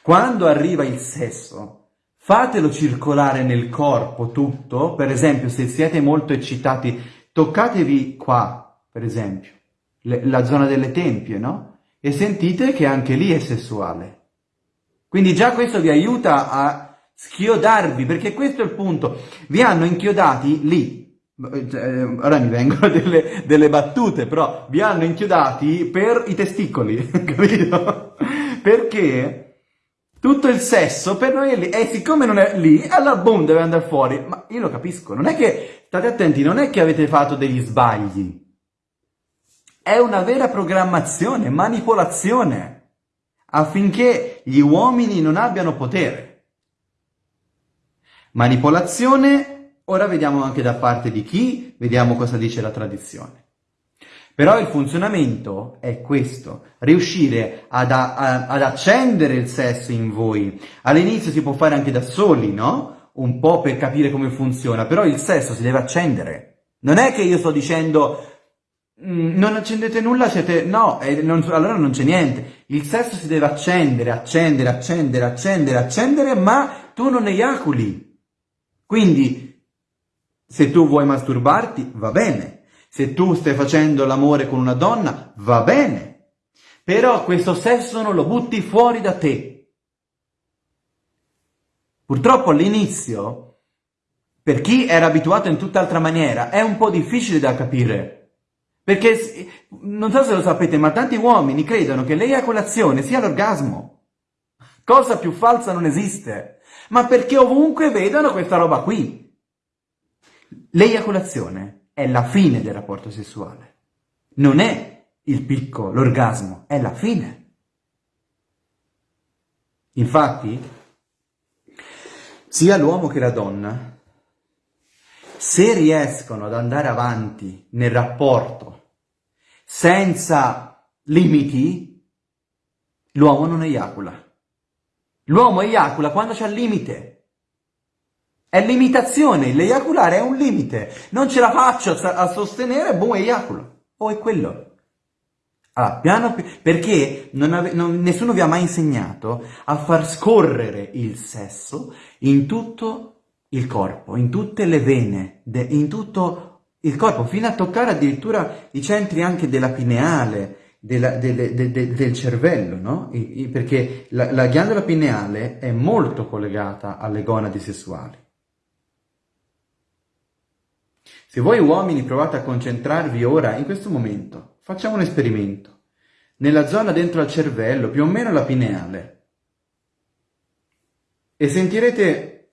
quando arriva il sesso, fatelo circolare nel corpo tutto, per esempio se siete molto eccitati, toccatevi qua, per esempio, le, la zona delle tempie, no? E sentite che anche lì è sessuale. Quindi già questo vi aiuta a schiodarvi, perché questo è il punto. Vi hanno inchiodati lì. Eh, ora mi vengono delle, delle battute, però vi hanno inchiodati per i testicoli, capito? Perché tutto il sesso per noi è lì, e siccome non è lì, allora boom, deve andare fuori. Ma io lo capisco, non è che, state attenti, non è che avete fatto degli sbagli. È una vera programmazione, manipolazione, affinché gli uomini non abbiano potere. Manipolazione, ora vediamo anche da parte di chi, vediamo cosa dice la tradizione. Però il funzionamento è questo, riuscire ad, a, ad accendere il sesso in voi. All'inizio si può fare anche da soli, no? Un po' per capire come funziona, però il sesso si deve accendere. Non è che io sto dicendo Mm, non accendete nulla, siete... No, eh, non, allora non c'è niente. Il sesso si deve accendere, accendere, accendere, accendere, accendere, ma tu non eiaculi. Quindi, Se tu vuoi masturbarti, va bene. Se tu stai facendo l'amore con una donna, va bene. Però questo sesso non lo butti fuori da te. Purtroppo all'inizio, per chi era abituato in tutt'altra maniera, è un po' difficile da capire. Perché, non so se lo sapete, ma tanti uomini credono che l'eiaculazione sia l'orgasmo. Cosa più falsa non esiste. Ma perché ovunque vedono questa roba qui. L'eiaculazione è la fine del rapporto sessuale. Non è il picco, l'orgasmo, è la fine. Infatti, sia l'uomo che la donna, se riescono ad andare avanti nel rapporto senza limiti, l'uomo non eiacula. L'uomo eiacula quando c'è il limite. È limitazione, l'eiaculare è un limite. Non ce la faccio a sostenere, boh, eiaculo. O è quello. Allora, piano perché non ave, non, nessuno vi ha mai insegnato a far scorrere il sesso in tutto il corpo, in tutte le vene, de, in tutto il corpo, fino a toccare addirittura i centri anche della pineale, della, delle, de, de, del cervello, no? I, i, perché la, la ghiandola pineale è molto collegata alle gonadi sessuali. Se voi uomini provate a concentrarvi ora, in questo momento, facciamo un esperimento. Nella zona dentro al cervello, più o meno la pineale, e sentirete,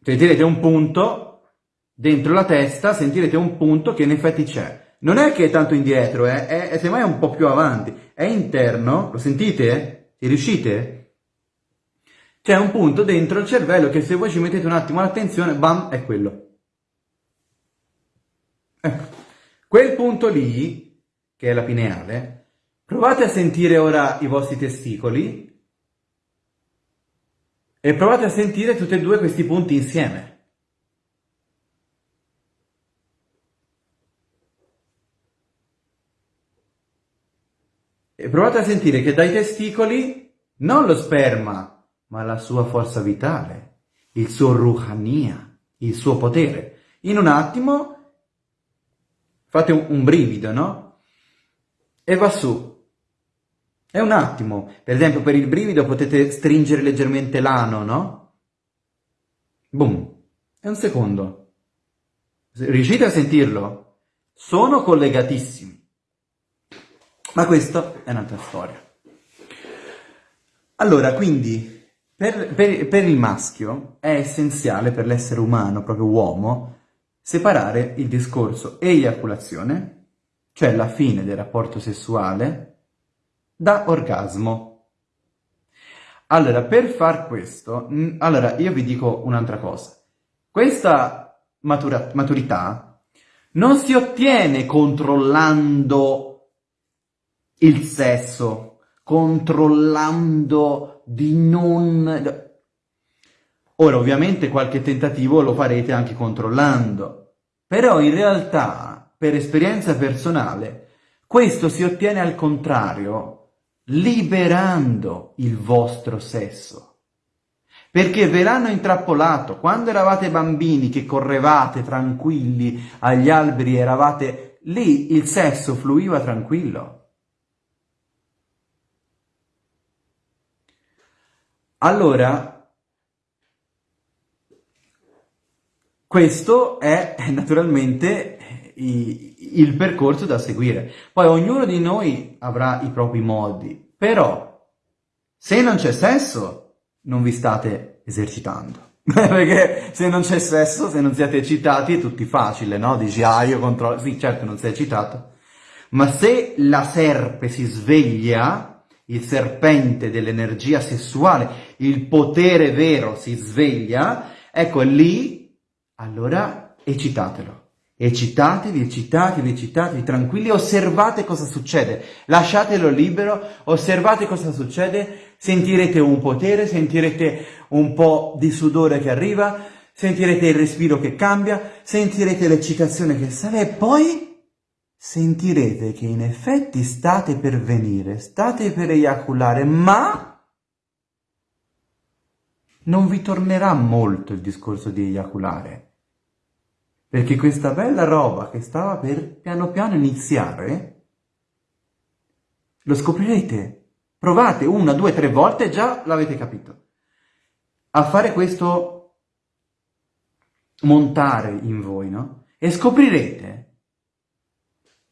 sentirete un punto dentro la testa, sentirete un punto che in effetti c'è. Non è che è tanto indietro, eh? è, è semmai un po' più avanti. È interno, lo sentite? E riuscite? C'è un punto dentro il cervello che se voi ci mettete un attimo l'attenzione, bam, è quello. Ecco, quel punto lì, che è la pineale, provate a sentire ora i vostri testicoli e provate a sentire tutti e due questi punti insieme. E provate a sentire che dai testicoli non lo sperma, ma la sua forza vitale, il suo ruhania, il suo potere. In un attimo fate un, un brivido, no? E va su. È un attimo. Per esempio, per il brivido potete stringere leggermente l'ano, no? Boom. È un secondo. Riuscite a sentirlo? Sono collegatissimi. Ma questa è un'altra storia. Allora, quindi, per, per, per il maschio è essenziale, per l'essere umano, proprio uomo, separare il discorso eiaculazione, cioè la fine del rapporto sessuale, da orgasmo. Allora, per far questo, mm, allora io vi dico un'altra cosa. Questa matura maturità non si ottiene controllando il sesso, controllando di non... Ora, ovviamente qualche tentativo lo farete anche controllando, però in realtà, per esperienza personale, questo si ottiene al contrario, liberando il vostro sesso. Perché ve l'hanno intrappolato. Quando eravate bambini che correvate tranquilli agli alberi, eravate lì, il sesso fluiva tranquillo. Allora, Questo è naturalmente il percorso da seguire. Poi ognuno di noi avrà i propri modi, però se non c'è sesso non vi state esercitando. Perché se non c'è sesso, se non siete eccitati, è tutto facile, no? Dici, ah, io controllo... Sì, certo, non sei eccitato. Ma se la serpe si sveglia, il serpente dell'energia sessuale, il potere vero si sveglia, ecco lì allora eccitatelo. Eccitatevi, eccitatevi, eccitatevi, tranquilli, osservate cosa succede, lasciatelo libero, osservate cosa succede, sentirete un potere, sentirete un po' di sudore che arriva, sentirete il respiro che cambia, sentirete l'eccitazione che sale e poi sentirete che in effetti state per venire, state per eiaculare, ma non vi tornerà molto il discorso di eiaculare Perché questa bella roba che stava per piano piano iniziare, lo scoprirete. Provate una, due, tre volte e già l'avete capito. A fare questo montare in voi, no? E scoprirete.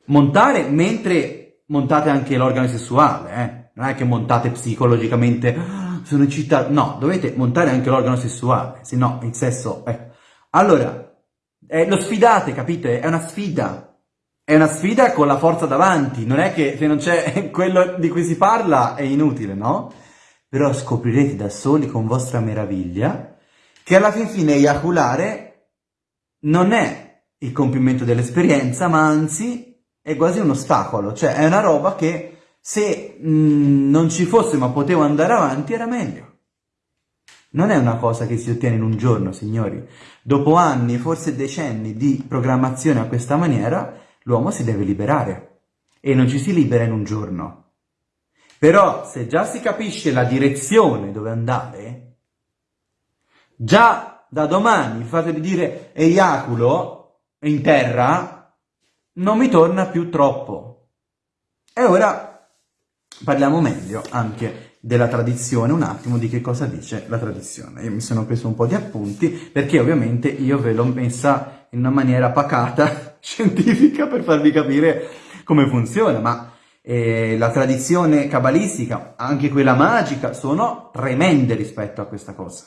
Montare mentre montate anche l'organo sessuale, eh? Non è che montate psicologicamente, ah, sono eccitato. No, dovete montare anche l'organo sessuale, se no il sesso... Eh. Allora, eh, lo sfidate, capite? È una sfida. È una sfida con la forza davanti, non è che se non c'è quello di cui si parla è inutile, no? Però scoprirete da soli con vostra meraviglia che alla fin fine eiaculare non è il compimento dell'esperienza, ma anzi è quasi un ostacolo, cioè è una roba che se mh, mm, non ci fosse ma potevo andare avanti era meglio. Non è una cosa che si ottiene in un giorno, signori. Dopo anni, forse decenni di programmazione a questa maniera, l'uomo si deve liberare e non ci si libera in un giorno. Però se già si capisce la direzione dove andare, già da domani fatevi dire eiaculo in terra, non mi torna più troppo. E ora parliamo meglio anche della tradizione, un attimo di che cosa dice la tradizione. Io mi sono preso un po' di appunti perché ovviamente io ve l'ho messa in una maniera pacata scientifica per farvi capire come funziona, ma eh, la tradizione cabalistica, anche quella magica, sono tremende rispetto a questa cosa.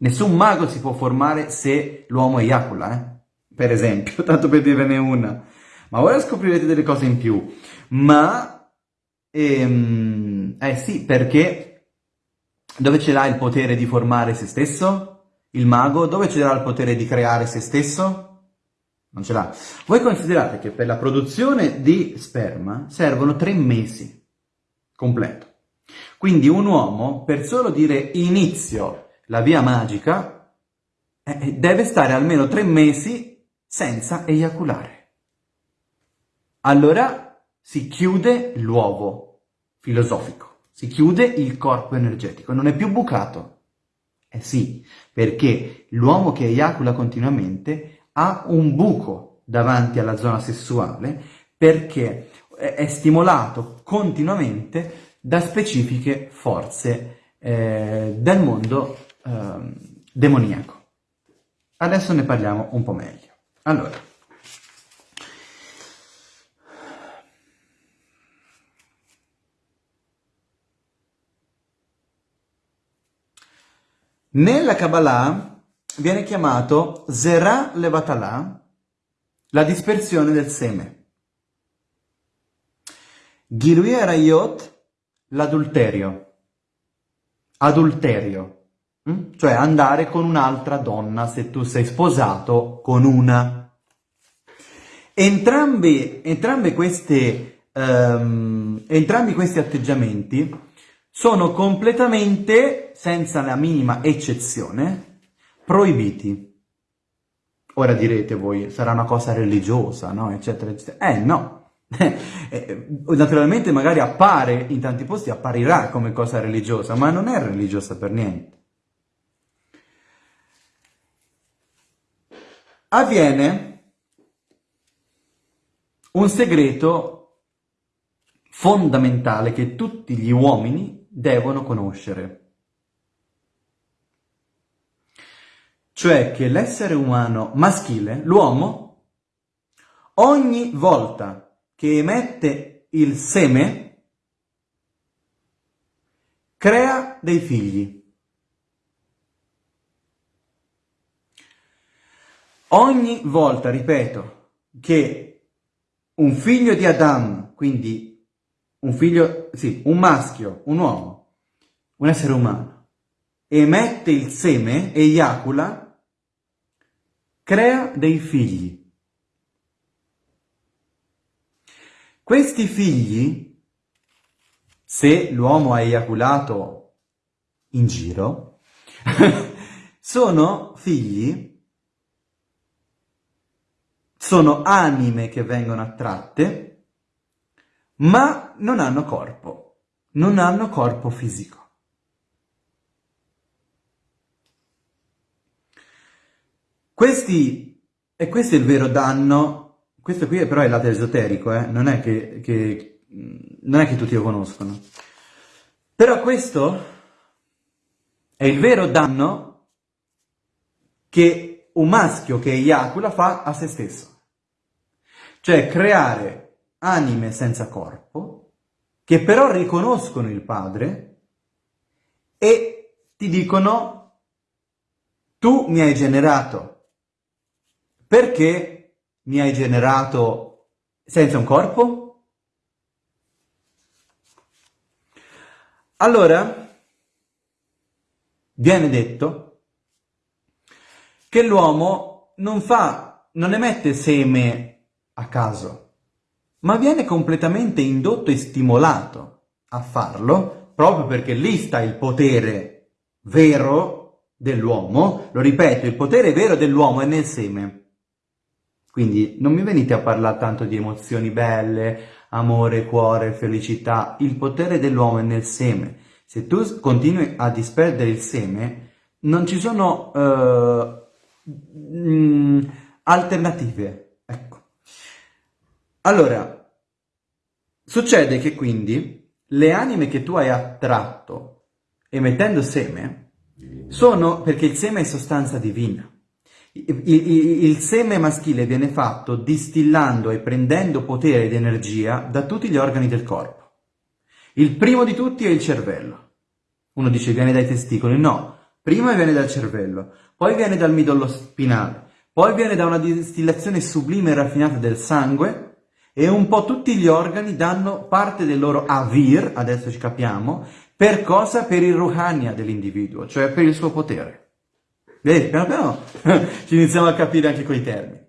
Nessun mago si può formare se l'uomo eiacula, eh? per esempio, tanto per dirne una. Ma ora scoprirete delle cose in più. Ma, ehm, eh sì, perché dove ce l'ha il potere di formare se stesso? Il mago? Dove ce l'ha il potere di creare se stesso? non ce l'ha. Voi considerate che per la produzione di sperma servono tre mesi completo. Quindi un uomo, per solo dire inizio la via magica, eh, eh, deve stare almeno tre mesi senza eiaculare. Allora si chiude l'uovo filosofico, si chiude il corpo energetico, non è più bucato. Eh sì, perché l'uomo che eiacula continuamente ha un buco davanti alla zona sessuale perché è stimolato continuamente da specifiche forze eh, del mondo eh, demoniaco. Adesso ne parliamo un po' meglio. Allora, nella Kabbalah viene chiamato Zerah Levatalà, la dispersione del seme. Gilui Arayot, l'adulterio. Adulterio, hm? cioè andare con un'altra donna se tu sei sposato con una. Entrambi, entrambe queste, um, entrambi questi atteggiamenti sono completamente, senza la minima eccezione, proibiti. Ora direte voi, sarà una cosa religiosa, no? Eccetera, eccetera. Eh, no. Eh, naturalmente magari appare, in tanti posti apparirà come cosa religiosa, ma non è religiosa per niente. Avviene un segreto fondamentale che tutti gli uomini devono conoscere. cioè che l'essere umano maschile, l'uomo, ogni volta che emette il seme, crea dei figli. Ogni volta, ripeto, che un figlio di Adam, quindi un figlio, sì, un maschio, un uomo, un essere umano, emette il seme, eiacula, crea dei figli. Questi figli, se l'uomo ha eiaculato in giro, sono figli, sono anime che vengono attratte, ma non hanno corpo, non hanno corpo fisico. Questi E questo è il vero danno, questo qui però è il esoterico, eh? non, è che, che, non è che tutti lo conoscono. Però questo è il vero danno che un maschio che eiacula fa a se stesso. Cioè creare anime senza corpo che però riconoscono il padre e ti dicono tu mi hai generato perché mi hai generato senza un corpo? Allora, viene detto che l'uomo non fa, non emette seme a caso, ma viene completamente indotto e stimolato a farlo, proprio perché lì sta il potere vero dell'uomo. Lo ripeto, il potere vero dell'uomo è nel seme. Quindi non mi venite a parlare tanto di emozioni belle, amore, cuore, felicità. Il potere dell'uomo è nel seme. Se tu continui a disperdere il seme, non ci sono uh, mm, alternative. Allora, succede che quindi le anime che tu hai attratto emettendo seme sono perché il seme è sostanza divina. Il, il, seme maschile viene fatto distillando e prendendo potere ed energia da tutti gli organi del corpo. Il primo di tutti è il cervello. Uno dice viene dai testicoli, no, prima viene dal cervello, poi viene dal midollo spinale, poi viene da una distillazione sublime e raffinata del sangue e un po' tutti gli organi danno parte del loro avir, adesso ci capiamo, per cosa? Per il ruhania dell'individuo, cioè per il suo potere. Vedi, piano piano ci iniziamo a capire anche quei termini.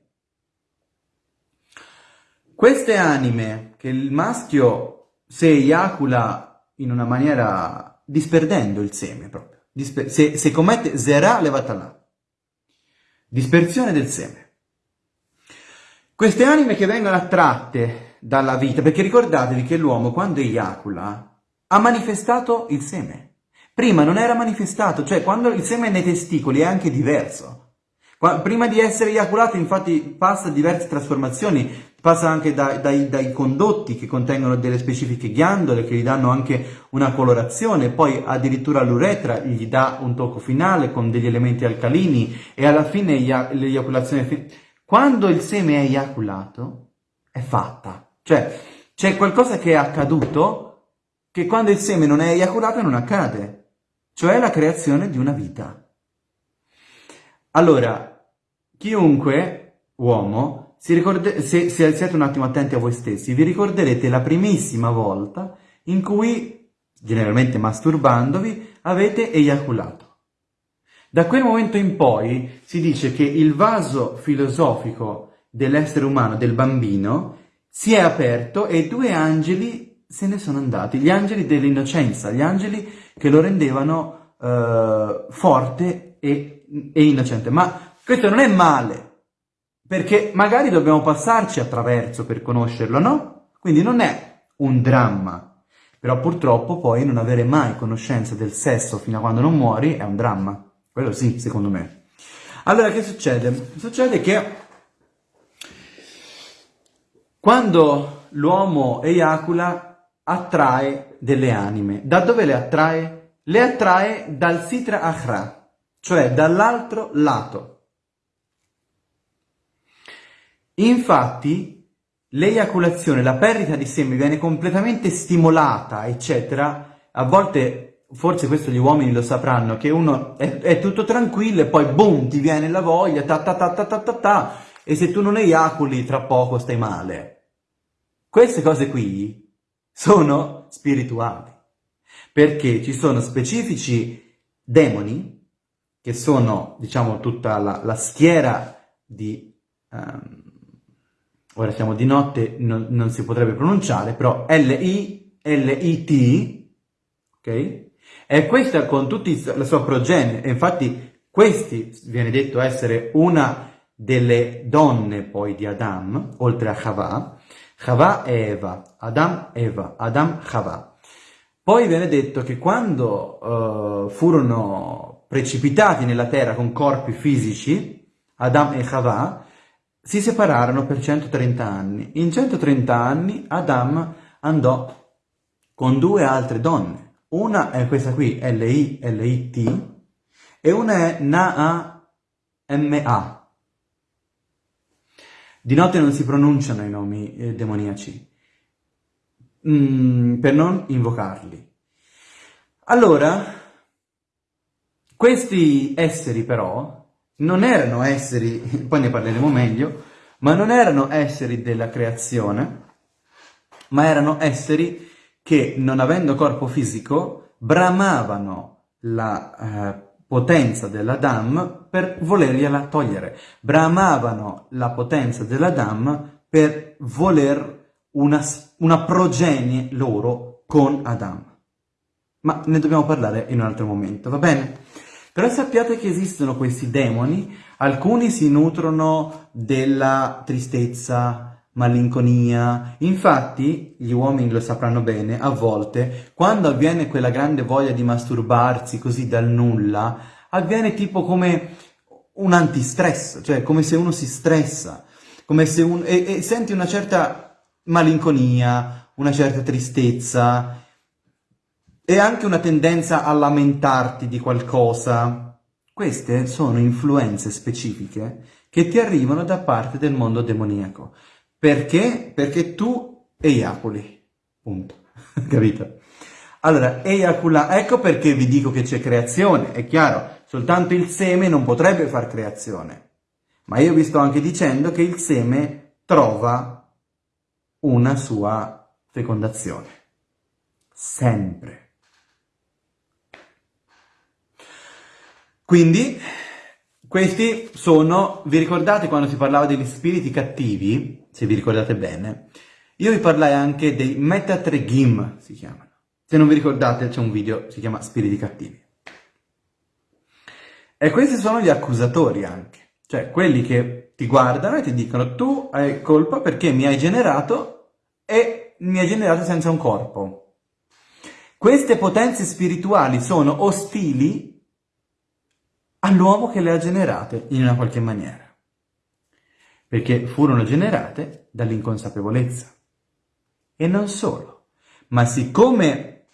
Queste anime che il maschio se eiacula in una maniera disperdendo il seme proprio, se, se commette zera levatala, dispersione del seme. Queste anime che vengono attratte dalla vita, perché ricordatevi che l'uomo quando eiacula ha manifestato il seme. Prima non era manifestato, cioè quando il seme nei testicoli è anche diverso. Prima di essere eiaculato infatti passa diverse trasformazioni, passa anche da, dai, dai, condotti che contengono delle specifiche ghiandole che gli danno anche una colorazione, poi addirittura l'uretra gli dà un tocco finale con degli elementi alcalini e alla fine l'eiaculazione... Quando il seme è eiaculato è fatta, cioè c'è qualcosa che è accaduto che quando il seme non è eiaculato non accade cioè la creazione di una vita. Allora, chiunque uomo, si ricorde, se, se siete un attimo attenti a voi stessi, vi ricorderete la primissima volta in cui, generalmente masturbandovi, avete eiaculato. Da quel momento in poi si dice che il vaso filosofico dell'essere umano, del bambino, si è aperto e due angeli se ne sono andati, gli angeli dell'innocenza, gli angeli che lo rendevano uh, forte e, e innocente. Ma questo non è male, perché magari dobbiamo passarci attraverso per conoscerlo, no? Quindi non è un dramma. Però purtroppo poi non avere mai conoscenza del sesso fino a quando non muori è un dramma. Quello sì, secondo me. Allora, che succede? Succede che quando l'uomo eiacula attrae delle anime. Da dove le attrae? Le attrae dal Sitra Achra, cioè dall'altro lato. Infatti, l'eiaculazione, la perdita di seme viene completamente stimolata, eccetera. A volte, forse questo gli uomini lo sapranno, che uno è, è tutto tranquillo e poi boom, ti viene la voglia, ta ta ta ta ta ta ta, e se tu non eiaculi, tra poco stai male. Queste cose qui sono spirituali, perché ci sono specifici demoni, che sono, diciamo, tutta la, la schiera di... Um, ora siamo di notte, non, non si potrebbe pronunciare, però L-I, L-I-T, ok? E questa con tutta la sua progenie, e infatti questi viene detto essere una delle donne poi di Adam, oltre a Chava, Chava e Eva, Adam Eva, Adam Chava. Poi viene detto che quando uh, furono precipitati nella terra con corpi fisici, Adam e Chava, si separarono per 130 anni. In 130 anni Adam andò con due altre donne. Una è questa qui, L-I-L-I-T, e una è Naa-M-A. Di notte non si pronunciano i nomi eh, demoniaci, mm, per non invocarli. Allora, questi esseri però non erano esseri, poi ne parleremo meglio, ma non erano esseri della creazione, ma erano esseri che, non avendo corpo fisico, bramavano la eh, potenza dell'Adam per volergliela togliere. Bramavano la potenza dell'Adam per voler una, una progenie loro con Adam. Ma ne dobbiamo parlare in un altro momento, va bene? Però sappiate che esistono questi demoni, alcuni si nutrono della tristezza, malinconia. Infatti, gli uomini lo sapranno bene, a volte, quando avviene quella grande voglia di masturbarsi così dal nulla, avviene tipo come un antistress, cioè come se uno si stressa, come se uno... e, e senti una certa malinconia, una certa tristezza, e anche una tendenza a lamentarti di qualcosa. Queste sono influenze specifiche che ti arrivano da parte del mondo demoniaco. Perché? Perché tu eiaculi. Punto. Capito? Allora, eiacula, ecco perché vi dico che c'è creazione, è chiaro, soltanto il seme non potrebbe far creazione. Ma io vi sto anche dicendo che il seme trova una sua fecondazione. Sempre. Quindi, questi sono, vi ricordate quando si parlava degli spiriti cattivi, se vi ricordate bene, io vi parlai anche dei Metatregim, si chiamano. Se non vi ricordate c'è un video, si chiama Spiriti cattivi. E questi sono gli accusatori anche, cioè quelli che ti guardano e ti dicono tu hai colpa perché mi hai generato e mi hai generato senza un corpo. Queste potenze spirituali sono ostili all'uomo che le ha generate in una qualche maniera, perché furono generate dall'inconsapevolezza. E non solo, ma siccome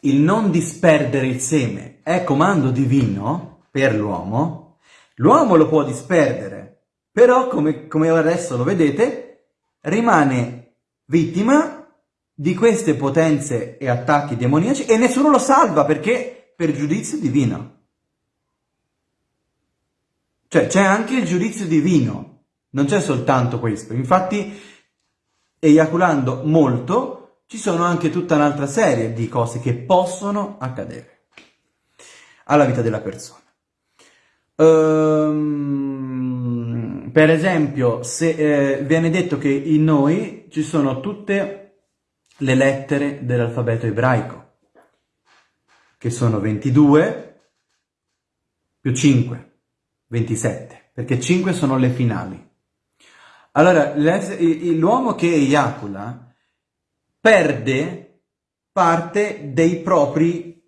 il non disperdere il seme è comando divino per l'uomo, l'uomo lo può disperdere, però come, come adesso lo vedete, rimane vittima di queste potenze e attacchi demoniaci e nessuno lo salva perché per giudizio divino. Cioè c'è anche il giudizio divino, non c'è soltanto questo. Infatti, eiaculando molto, ci sono anche tutta un'altra serie di cose che possono accadere alla vita della persona. Um, per esempio, se eh, viene detto che in noi ci sono tutte le lettere dell'alfabeto ebraico, che sono 22 più 5. 27, perché 5 sono le finali. Allora, l'uomo che eiacula perde parte dei propri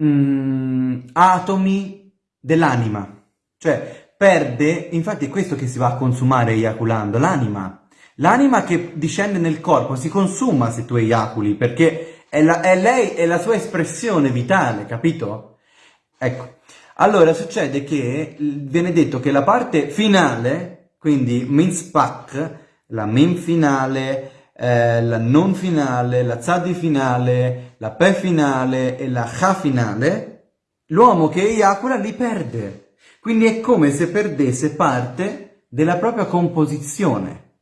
mm, atomi dell'anima, cioè perde, infatti è questo che si va a consumare eiaculando, l'anima. L'anima che discende nel corpo si consuma se tu eiaculi, perché è, la, è lei, è la sua espressione vitale, capito? Ecco, allora succede che viene detto che la parte finale, quindi Minzpak, la min finale, eh, la non finale, la tzadi finale, la pe finale e la cha finale, l'uomo che eiacula li perde. Quindi è come se perdesse parte della propria composizione,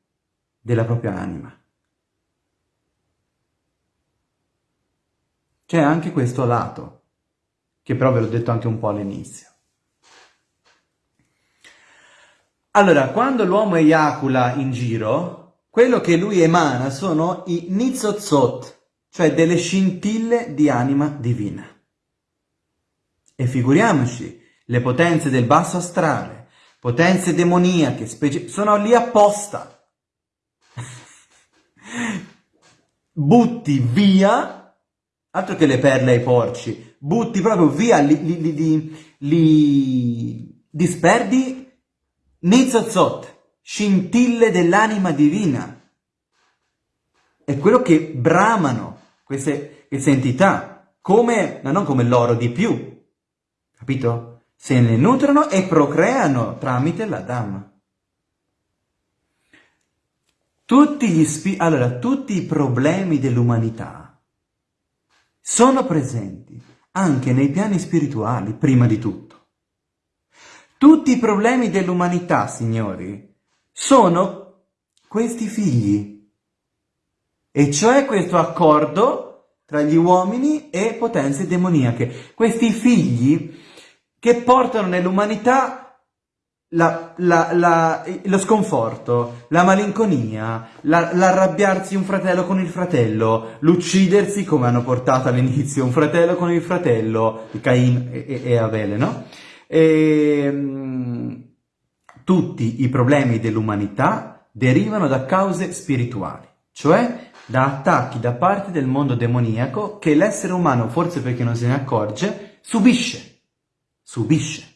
della propria anima. C'è anche questo lato che però ve l'ho detto anche un po' all'inizio. Allora, quando l'uomo eiacula in giro, quello che lui emana sono i nizotzot, cioè delle scintille di anima divina. E figuriamoci, le potenze del basso astrale, potenze demoniache, sono lì apposta. Butti via, altro che le perle ai porci, butti proprio via, li, li, li, li disperdi Nizzozot, scintille dell'anima divina. È quello che bramano queste, queste entità, come, no, non come l'oro di più, capito? Se ne nutrono e procreano tramite la Dhamma. Tutti, gli spi- allora, tutti i problemi dell'umanità sono presenti anche nei piani spirituali, prima di tutto. Tutti i problemi dell'umanità, signori, sono questi figli, e cioè questo accordo tra gli uomini e potenze demoniache, questi figli che portano nell'umanità la, la, la, lo sconforto, la malinconia, l'arrabbiarsi un fratello con il fratello, l'uccidersi come hanno portato all'inizio un fratello con il fratello, Cain e, e Abele, no? E, ehm, tutti i problemi dell'umanità derivano da cause spirituali, cioè da attacchi da parte del mondo demoniaco che l'essere umano, forse perché non se ne accorge, subisce. Subisce.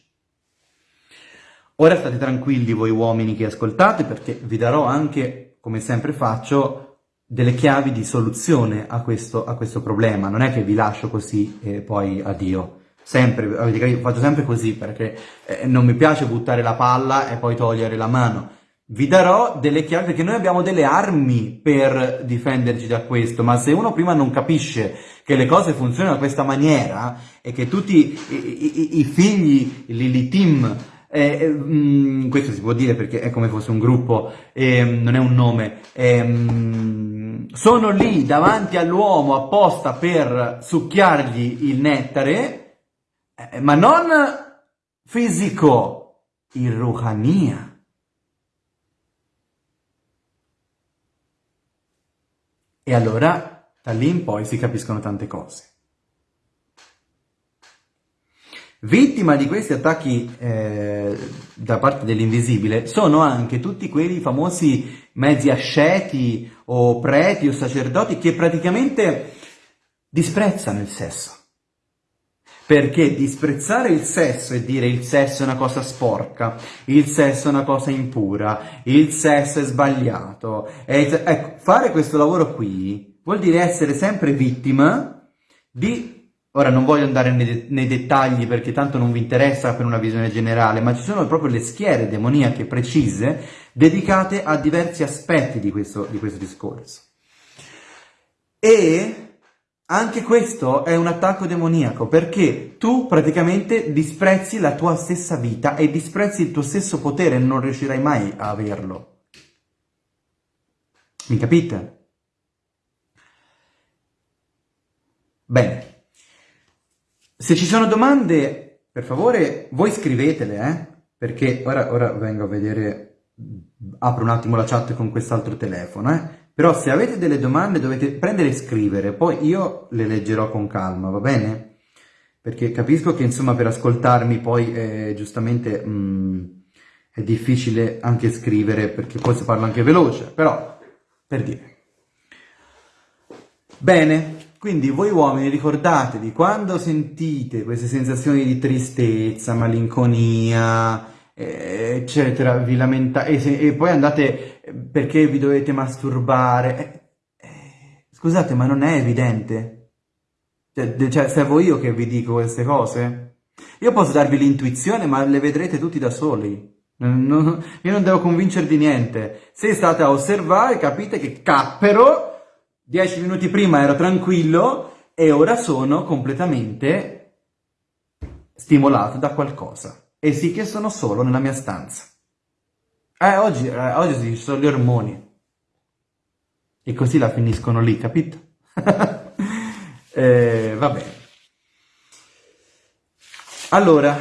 Ora state tranquilli voi uomini che ascoltate perché vi darò anche, come sempre faccio, delle chiavi di soluzione a questo, a questo problema. Non è che vi lascio così e poi addio sempre, avete capito, faccio sempre così perché eh, non mi piace buttare la palla e poi togliere la mano. Vi darò delle chiavi perché noi abbiamo delle armi per difenderci da questo, ma se uno prima non capisce che le cose funzionano in questa maniera e che tutti i, i, i figli, l'Ilitim, eh, mh, mm, questo si può dire perché è come fosse un gruppo, eh, non è un nome, eh, sono lì davanti all'uomo apposta per succhiargli il nettare, eh, ma non fisico, il ruhania. E allora da lì in poi si capiscono tante cose. Vittima di questi attacchi eh, da parte dell'invisibile sono anche tutti quei famosi mezzi asceti o preti o sacerdoti che praticamente disprezzano il sesso. Perché disprezzare il sesso e dire il sesso è una cosa sporca, il sesso è una cosa impura, il sesso è sbagliato, e, ecco, fare questo lavoro qui vuol dire essere sempre vittima di... Ora non voglio andare nei, nei dettagli perché tanto non vi interessa per una visione generale, ma ci sono proprio le schiere demoniache precise dedicate a diversi aspetti di questo, di questo discorso. E anche questo è un attacco demoniaco perché tu praticamente disprezzi la tua stessa vita e disprezzi il tuo stesso potere e non riuscirai mai a averlo. Mi capite? Bene. Se ci sono domande, per favore, voi scrivetele, eh? Perché ora, ora vengo a vedere, apro un attimo la chat con quest'altro telefono, eh? Però se avete delle domande dovete prendere e scrivere, poi io le leggerò con calma, va bene? Perché capisco che insomma per ascoltarmi poi eh, giustamente mh, mm, è difficile anche scrivere perché poi si parla anche veloce, però per dire. Bene, quindi voi uomini ricordatevi quando sentite queste sensazioni di tristezza, malinconia, eh, eccetera, vi lamentate e, e, poi andate perché vi dovete masturbare. Eh, eh, scusate, ma non è evidente? Cioè, cioè, servo io che vi dico queste cose? Io posso darvi l'intuizione, ma le vedrete tutti da soli. Non, io non devo convincervi niente. Se state a osservare, capite che cappero, dieci minuti prima ero tranquillo e ora sono completamente stimolato da qualcosa e sì che sono solo nella mia stanza. Eh, oggi, eh, oggi ci sono gli ormoni. E così la finiscono lì, capito? eh, va bene. Allora,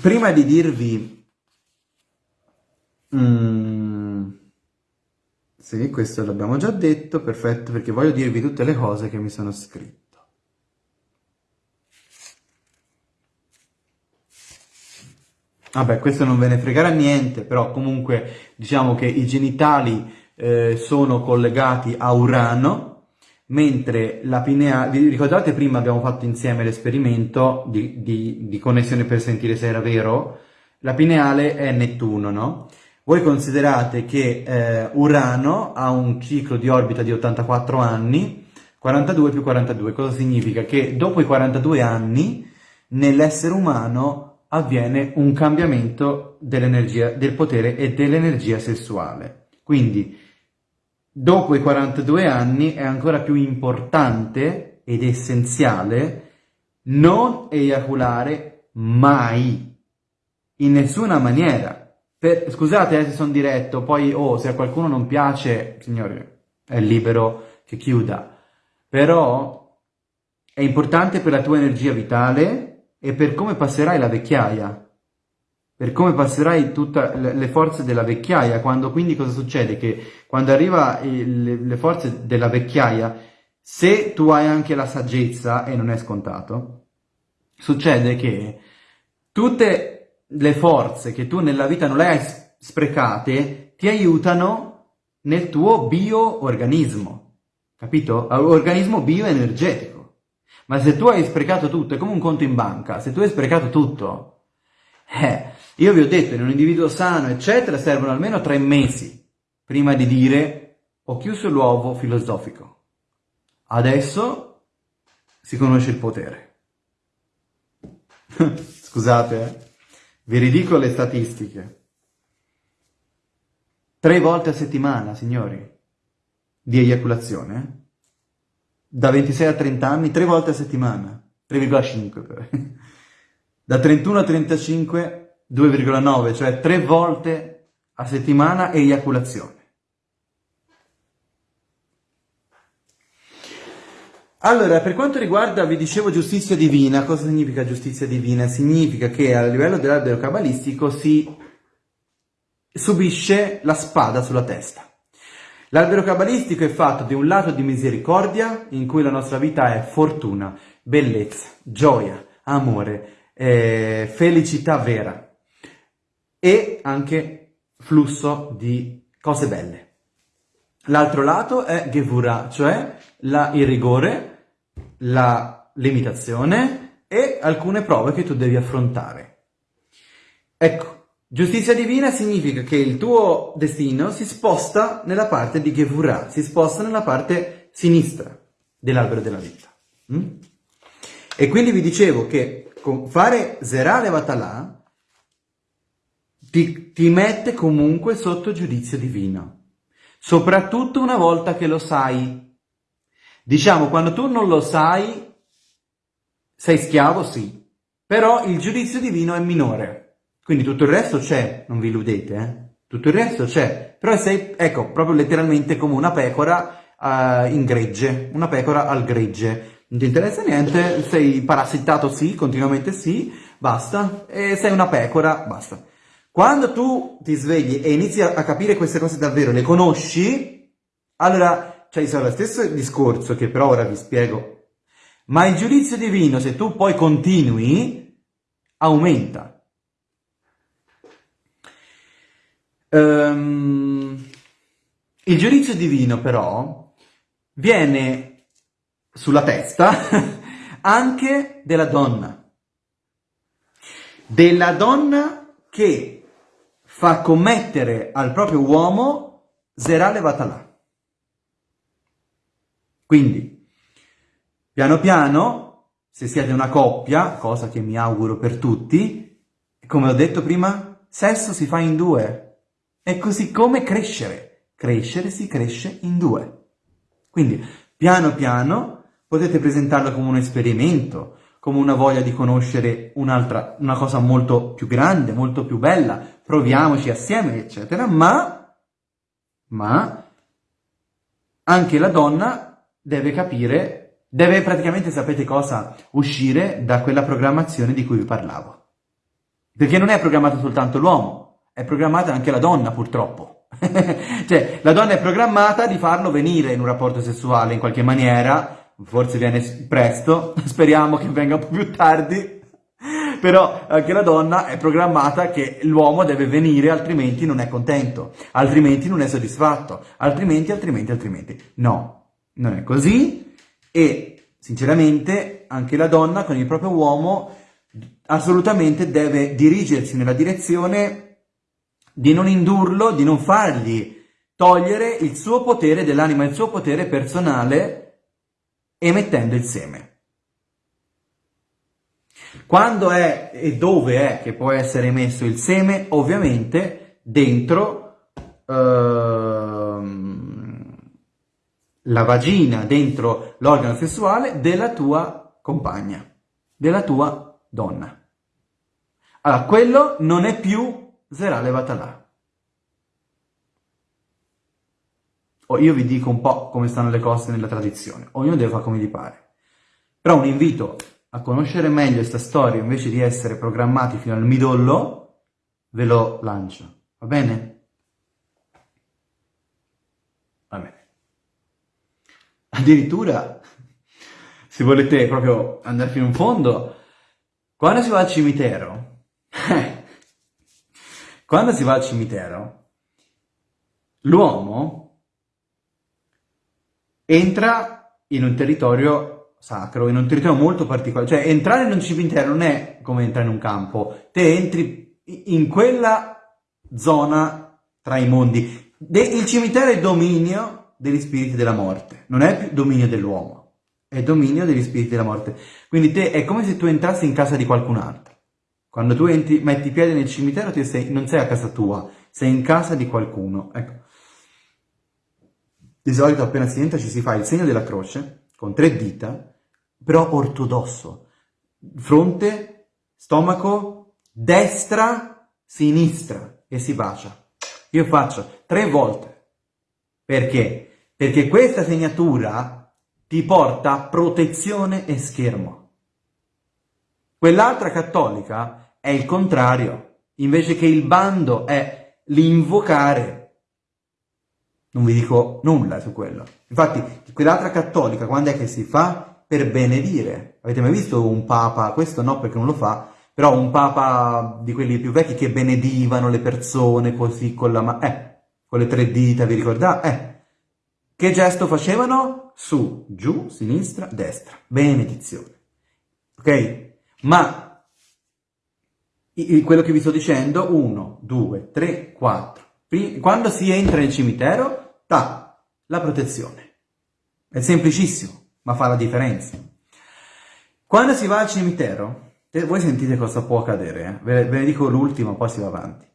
prima di dirvi... Mm, sì, questo l'abbiamo già detto, perfetto, perché voglio dirvi tutte le cose che mi sono scritte. Vabbè, questo non ve ne fregherà niente, però comunque diciamo che i genitali eh, sono collegati a Urano, mentre la pinea... Vi ricordate prima abbiamo fatto insieme l'esperimento di, di, di, connessione per sentire se era vero? la pineale è Nettuno, no? Voi considerate che eh, Urano ha un ciclo di orbita di 84 anni, 42 più 42, cosa significa? Che dopo i 42 anni nell'essere umano avviene un cambiamento dell'energia, del potere e dell'energia sessuale. Quindi dopo i 42 anni è ancora più importante ed essenziale non eiaculare mai, in nessuna maniera. Per, scusate eh, se sono diretto, poi oh, se a qualcuno non piace, signore, è libero che chiuda. Però è importante per la tua energia vitale e per come passerai la vecchiaia. Per come passerai tutte le forze della vecchiaia, quando quindi cosa succede? Che quando arriva le forze della vecchiaia, se tu hai anche la saggezza, e non è scontato, succede che tutte le forze che tu nella vita non le hai sprecate ti aiutano nel tuo bioorganismo, capito? Organismo bioenergetico. Ma se tu hai sprecato tutto, è come un conto in banca, se tu hai sprecato tutto, eh, io vi ho detto, in un individuo sano, eccetera, servono almeno tre mesi prima di dire ho chiuso l'uovo filosofico. Adesso si conosce il potere. Scusate, eh? Vi ridico le statistiche. Tre volte a settimana, signori, di eiaculazione. Da 26 a 30 anni, tre volte a settimana. 3,5. Da 31 a 35, 2,9, cioè tre volte a settimana eiaculazione. Allora, per quanto riguarda, vi dicevo, giustizia divina, cosa significa giustizia divina? Significa che a livello dell'albero cabalistico si subisce la spada sulla testa. L'albero cabalistico è fatto di un lato di misericordia, in cui la nostra vita è fortuna, bellezza, gioia, amore, eh, felicità vera e anche flusso di cose belle. L'altro lato è Gevura, cioè la, il rigore, la limitazione e alcune prove che tu devi affrontare. Ecco, giustizia divina significa che il tuo destino si sposta nella parte di Gevura, si sposta nella parte sinistra dell'albero della vita. Mm? E quindi vi dicevo che fare Zerale Vatalà ti, ti mette comunque sotto giudizio divino soprattutto una volta che lo sai. Diciamo, quando tu non lo sai, sei schiavo, sì, però il giudizio divino è minore. Quindi tutto il resto c'è, non vi illudete, eh? Tutto il resto c'è, però sei, ecco, proprio letteralmente come una pecora uh, in gregge, una pecora al gregge. Non ti interessa niente, sei parassitato sì, continuamente sì, basta, e sei una pecora, basta. Quando tu ti svegli e inizi a capire queste cose davvero, le conosci, allora cioè, sarà lo stesso discorso che però ora vi spiego. Ma il giudizio divino, se tu poi continui, aumenta. Um, il giudizio divino però viene sulla testa anche della donna. Della donna che fa commettere al proprio uomo Zerale Vatalà. Quindi, piano piano, se siete una coppia, cosa che mi auguro per tutti, come ho detto prima, sesso si fa in due. È così come crescere. Crescere si cresce in due. Quindi, piano piano, potete presentarlo come un esperimento, come una voglia di conoscere un'altra, una cosa molto più grande, molto più bella, proviamoci assieme, eccetera, ma, ma anche la donna deve capire, deve praticamente, sapete cosa, uscire da quella programmazione di cui vi parlavo. Perché non è programmato soltanto l'uomo, è programmata anche la donna, purtroppo. cioè, la donna è programmata di farlo venire in un rapporto sessuale in qualche maniera, forse viene presto, speriamo che venga un po' più tardi, però anche la donna è programmata che l'uomo deve venire altrimenti non è contento, altrimenti non è soddisfatto, altrimenti, altrimenti, altrimenti. No, non è così e sinceramente anche la donna con il proprio uomo assolutamente deve dirigersi nella direzione di non indurlo, di non fargli togliere il suo potere dell'anima, il suo potere personale, emettendo il seme. Quando è e dove è che può essere emesso il seme? Ovviamente dentro ehm, la vagina, dentro l'organo sessuale della tua compagna, della tua donna. Allora, quello non è più Zerale Vatalà. O io vi dico un po' come stanno le cose nella tradizione, ognuno deve fare come gli pare. Però un invito a conoscere meglio questa storia invece di essere programmati fino al midollo, ve lo lancio, va bene? Va bene. Addirittura, se volete proprio andare fino in fondo, quando si va al cimitero, quando si va al cimitero, l'uomo entra in un territorio sacro, in un territorio molto particolare. Cioè, entrare in un cimitero non è come entrare in un campo. Te entri in quella zona tra i mondi. il cimitero è dominio degli spiriti della morte, non è più dominio dell'uomo, è dominio degli spiriti della morte. Quindi te è come se tu entrassi in casa di qualcun altro. Quando tu entri, metti piede nel cimitero, sei, non sei a casa tua, sei in casa di qualcuno. Ecco. Di solito appena si entra ci si fa il segno della croce, con tre dita, però ortodosso. Fronte, stomaco, destra, sinistra e si bacia. Io faccio tre volte. Perché? Perché questa segnatura ti porta protezione e schermo. Quell'altra cattolica è il contrario, invece che il bando è l'invocare. Non vi dico nulla su quello. Infatti, quell'altra cattolica, quando è che si fa? Per benedire. Avete mai visto un papa? Questo no, perché non lo fa, però un papa di quelli più vecchi che benedivano le persone così con la mano, eh, con le tre dita, vi ricordate? Eh, che gesto facevano? Su, giù, sinistra, destra. Benedizione. Ok? Ma quello che vi sto dicendo, 1, 2, 3, 4. Quando si entra nel cimitero, ta, la protezione. È semplicissimo, ma fa la differenza. Quando si va al cimitero, voi sentite cosa può accadere, eh? ve, ve ne dico l'ultimo, poi si va avanti.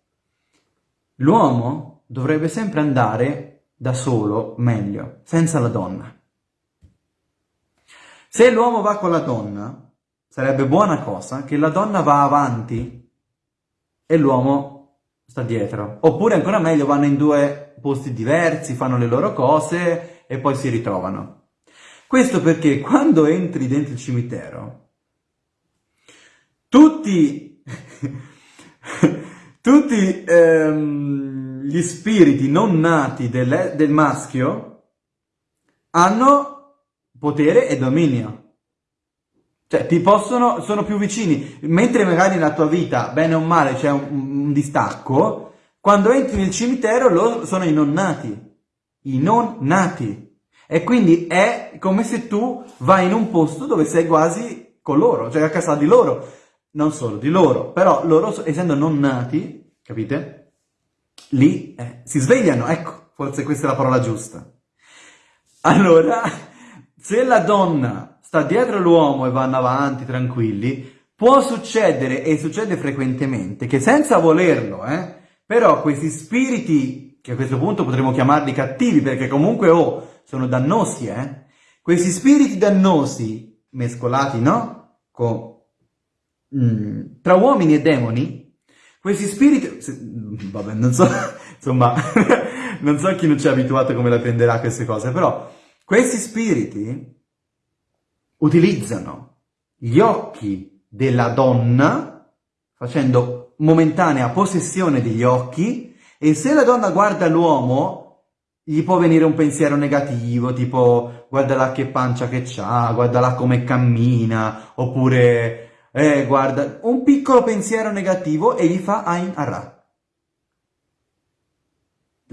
L'uomo dovrebbe sempre andare da solo meglio, senza la donna. Se l'uomo va con la donna, sarebbe buona cosa che la donna va avanti e l'uomo sta dietro. Oppure ancora meglio vanno in due posti diversi, fanno le loro cose e poi si ritrovano. Questo perché quando entri dentro il cimitero, tutti, tutti ehm, gli spiriti non nati del, del maschio hanno potere e dominio. Cioè, ti possono, sono più vicini, mentre magari nella tua vita, bene o male, c'è un, un, distacco, quando entri nel cimitero loro sono i non nati, i non nati. E quindi è come se tu vai in un posto dove sei quasi con loro, cioè a casa di loro, non solo di loro, però loro, essendo non nati, capite? Lì eh, si svegliano, ecco, forse questa è la parola giusta. Allora, se la donna sta dietro l'uomo e vanno avanti tranquilli, può succedere, e succede frequentemente, che senza volerlo, eh, però questi spiriti, che a questo punto potremmo chiamarli cattivi, perché comunque oh, sono dannosi, eh, questi spiriti dannosi, mescolati, no? Con, mm, tra uomini e demoni, questi spiriti, vabbè, non so, insomma, non so chi non ci è abituato come la prenderà queste cose, però questi spiriti utilizzano gli occhi della donna, facendo momentanea possessione degli occhi, e se la donna guarda l'uomo, gli può venire un pensiero negativo, tipo guardala che pancia che c'ha, guardala come cammina, oppure eh, guarda, un piccolo pensiero negativo e gli fa Ain Arra.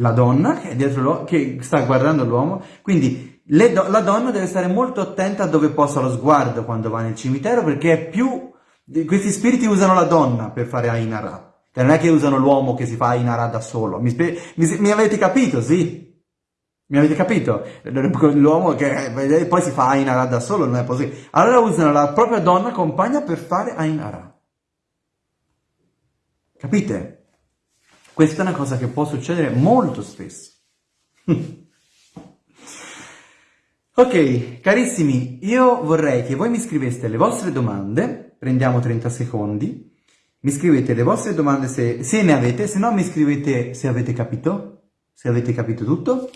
La donna che, è dietro che sta guardando l'uomo, quindi do la donna deve stare molto attenta a dove posa lo sguardo quando va nel cimitero perché è più Questi spiriti usano la donna per fare Ainara, cioè non è che usano l'uomo che si fa Ainara da solo. Mi, mi, mi avete capito, sì? Mi avete capito? L'uomo che eh, poi si fa Ainara da solo non è possibile. Allora usano la propria donna compagna per fare Ainara. Capite? Questa è una cosa che può succedere molto spesso. ok, carissimi, io vorrei che voi mi scriveste le vostre domande, prendiamo 30 secondi, mi scrivete le vostre domande se, se ne avete, se no mi scrivete se avete capito, se avete capito tutto.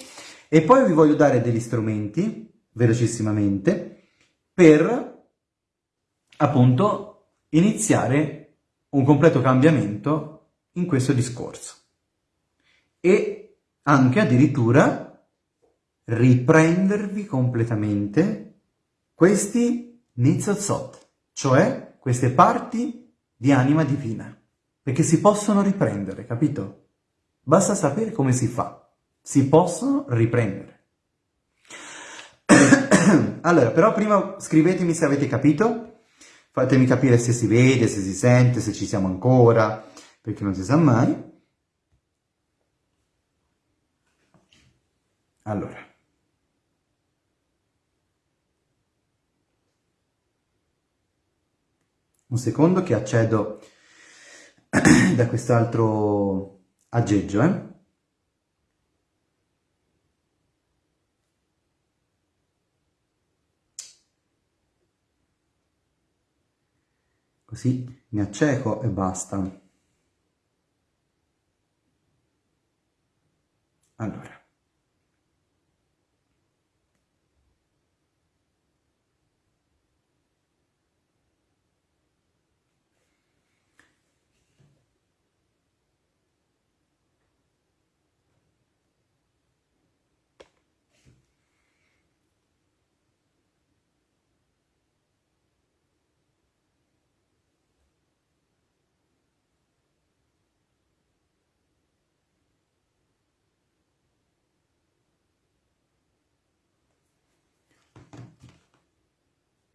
E poi vi voglio dare degli strumenti, velocissimamente, per appunto iniziare un completo cambiamento in questo discorso. E anche addirittura riprendervi completamente questi nizzozot, cioè queste parti di anima divina, perché si possono riprendere, capito? Basta sapere come si fa si possono riprendere. allora, però prima scrivetemi se avete capito, fatemi capire se si vede, se si sente, se ci siamo ancora, perché non si sa mai. Allora. Un secondo che accedo da quest'altro aggeggio, eh? così mi acceco e basta. Allora.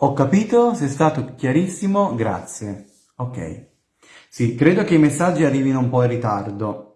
Ho capito, sei stato chiarissimo, grazie. Ok. Sì, credo che i messaggi arrivino un po' in ritardo.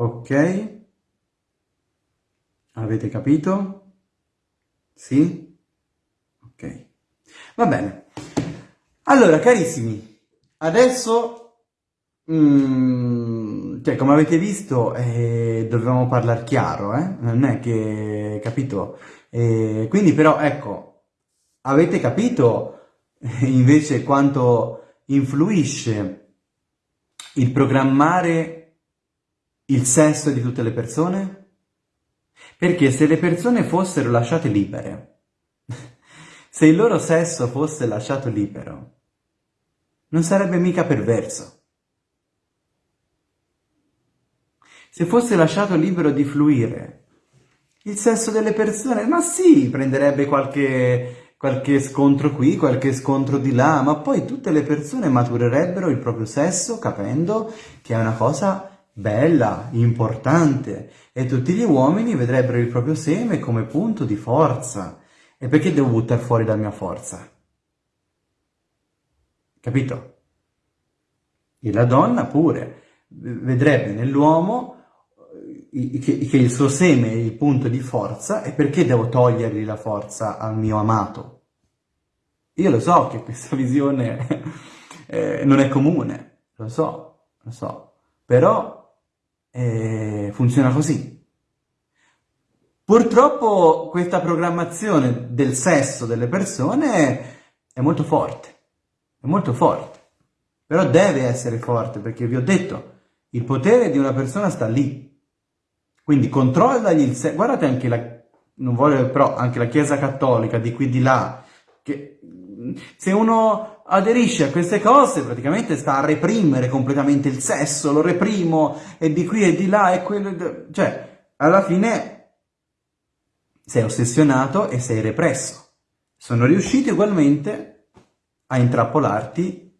Ok? Avete capito? Sì? Ok. Va bene. Allora, carissimi, adesso, mm, cioè, come avete visto, eh, dovevamo parlare chiaro, eh? Non è che, capito? Eh, quindi però, ecco, avete capito invece quanto influisce il programmare il sesso di tutte le persone? Perché se le persone fossero lasciate libere, se il loro sesso fosse lasciato libero, non sarebbe mica perverso. Se fosse lasciato libero di fluire, il sesso delle persone, ma sì, prenderebbe qualche, qualche scontro qui, qualche scontro di là, ma poi tutte le persone maturerebbero il proprio sesso capendo che è una cosa bella, importante, e tutti gli uomini vedrebbero il proprio seme come punto di forza. E perché devo buttare fuori la mia forza? Capito? E la donna pure vedrebbe nell'uomo eh, che, il suo seme è il punto di forza e perché devo togliergli la forza al mio amato? Io lo so che questa visione eh, non è comune, lo so, lo so, però e funziona così. Purtroppo questa programmazione del sesso delle persone è molto forte, è molto forte, però deve essere forte perché vi ho detto, il potere di una persona sta lì. Quindi controllagli il sesso, guardate anche la, non voglio però, anche la Chiesa Cattolica di qui di là, che se uno aderisce a queste cose praticamente sta a reprimere completamente il sesso, lo reprimo e di qui e di là e quello... cioè alla fine sei ossessionato e sei represso. Sono riusciti ugualmente a intrappolarti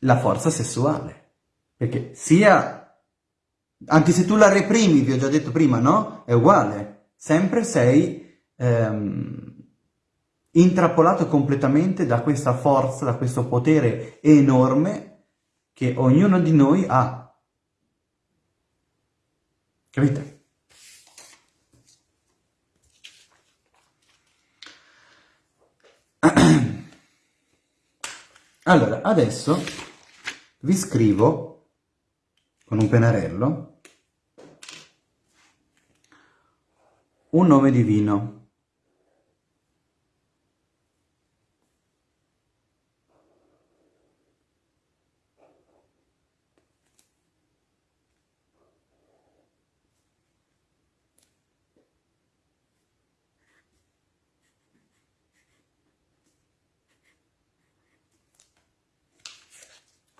la forza sessuale. Perché sia... Anche se tu la reprimi, vi ho già detto prima, no? È uguale. Sempre sei ehm, intrappolato completamente da questa forza, da questo potere enorme che ognuno di noi ha. Capite? Allora, adesso vi scrivo con un pennarello un nome divino.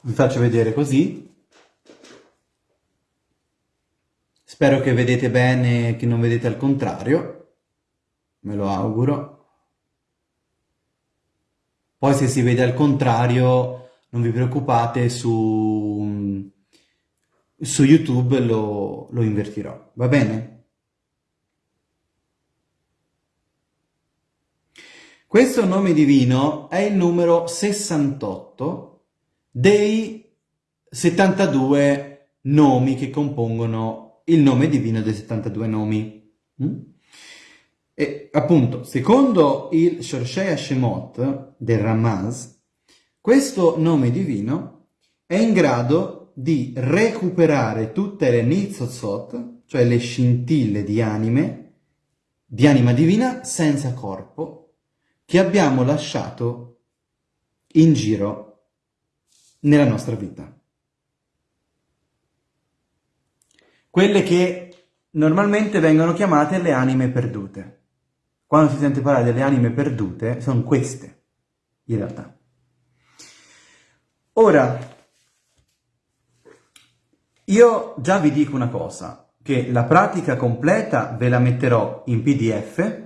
Vi faccio vedere così. Spero che vedete bene, che non vedete al contrario. Me lo auguro. Poi se si vede al contrario, non vi preoccupate, su, su YouTube lo, lo invertirò. Va bene? Questo nome divino è il numero 68 dei 72 nomi che compongono il nome divino dei 72 nomi. Mm? E appunto, secondo il Shorshei Shemot del Ramaz, questo nome divino è in grado di recuperare tutte le Nitzozot, cioè le scintille di anime, di anima divina senza corpo, che abbiamo lasciato in giro nella nostra vita. Quelle che normalmente vengono chiamate le anime perdute. Quando si sente parlare delle anime perdute, sono queste, in realtà. Ora, io già vi dico una cosa, che la pratica completa ve la metterò in pdf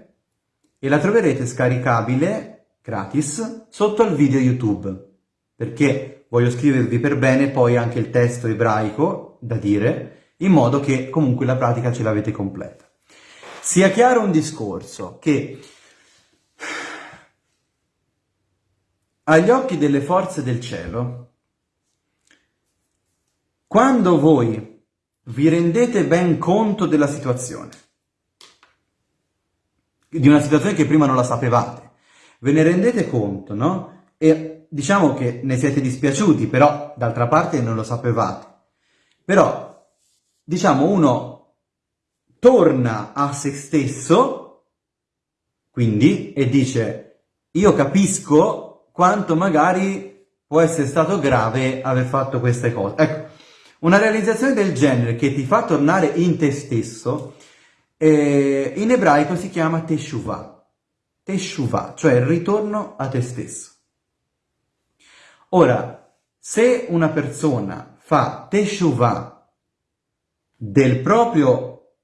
e la troverete scaricabile gratis sotto al video YouTube, perché voglio scrivervi per bene poi anche il testo ebraico da dire, in modo che comunque la pratica ce l'avete completa. Sia chiaro un discorso che agli occhi delle forze del cielo, quando voi vi rendete ben conto della situazione, di una situazione che prima non la sapevate, ve ne rendete conto, no? E diciamo che ne siete dispiaciuti, però d'altra parte non lo sapevate. Però, diciamo, uno torna a se stesso, quindi, e dice, io capisco quanto magari può essere stato grave aver fatto queste cose. Ecco, una realizzazione del genere che ti fa tornare in te stesso, eh, in ebraico si chiama teshuvah. Teshuvah, cioè il ritorno a te stesso. Ora, se una persona fa teshuvah del proprio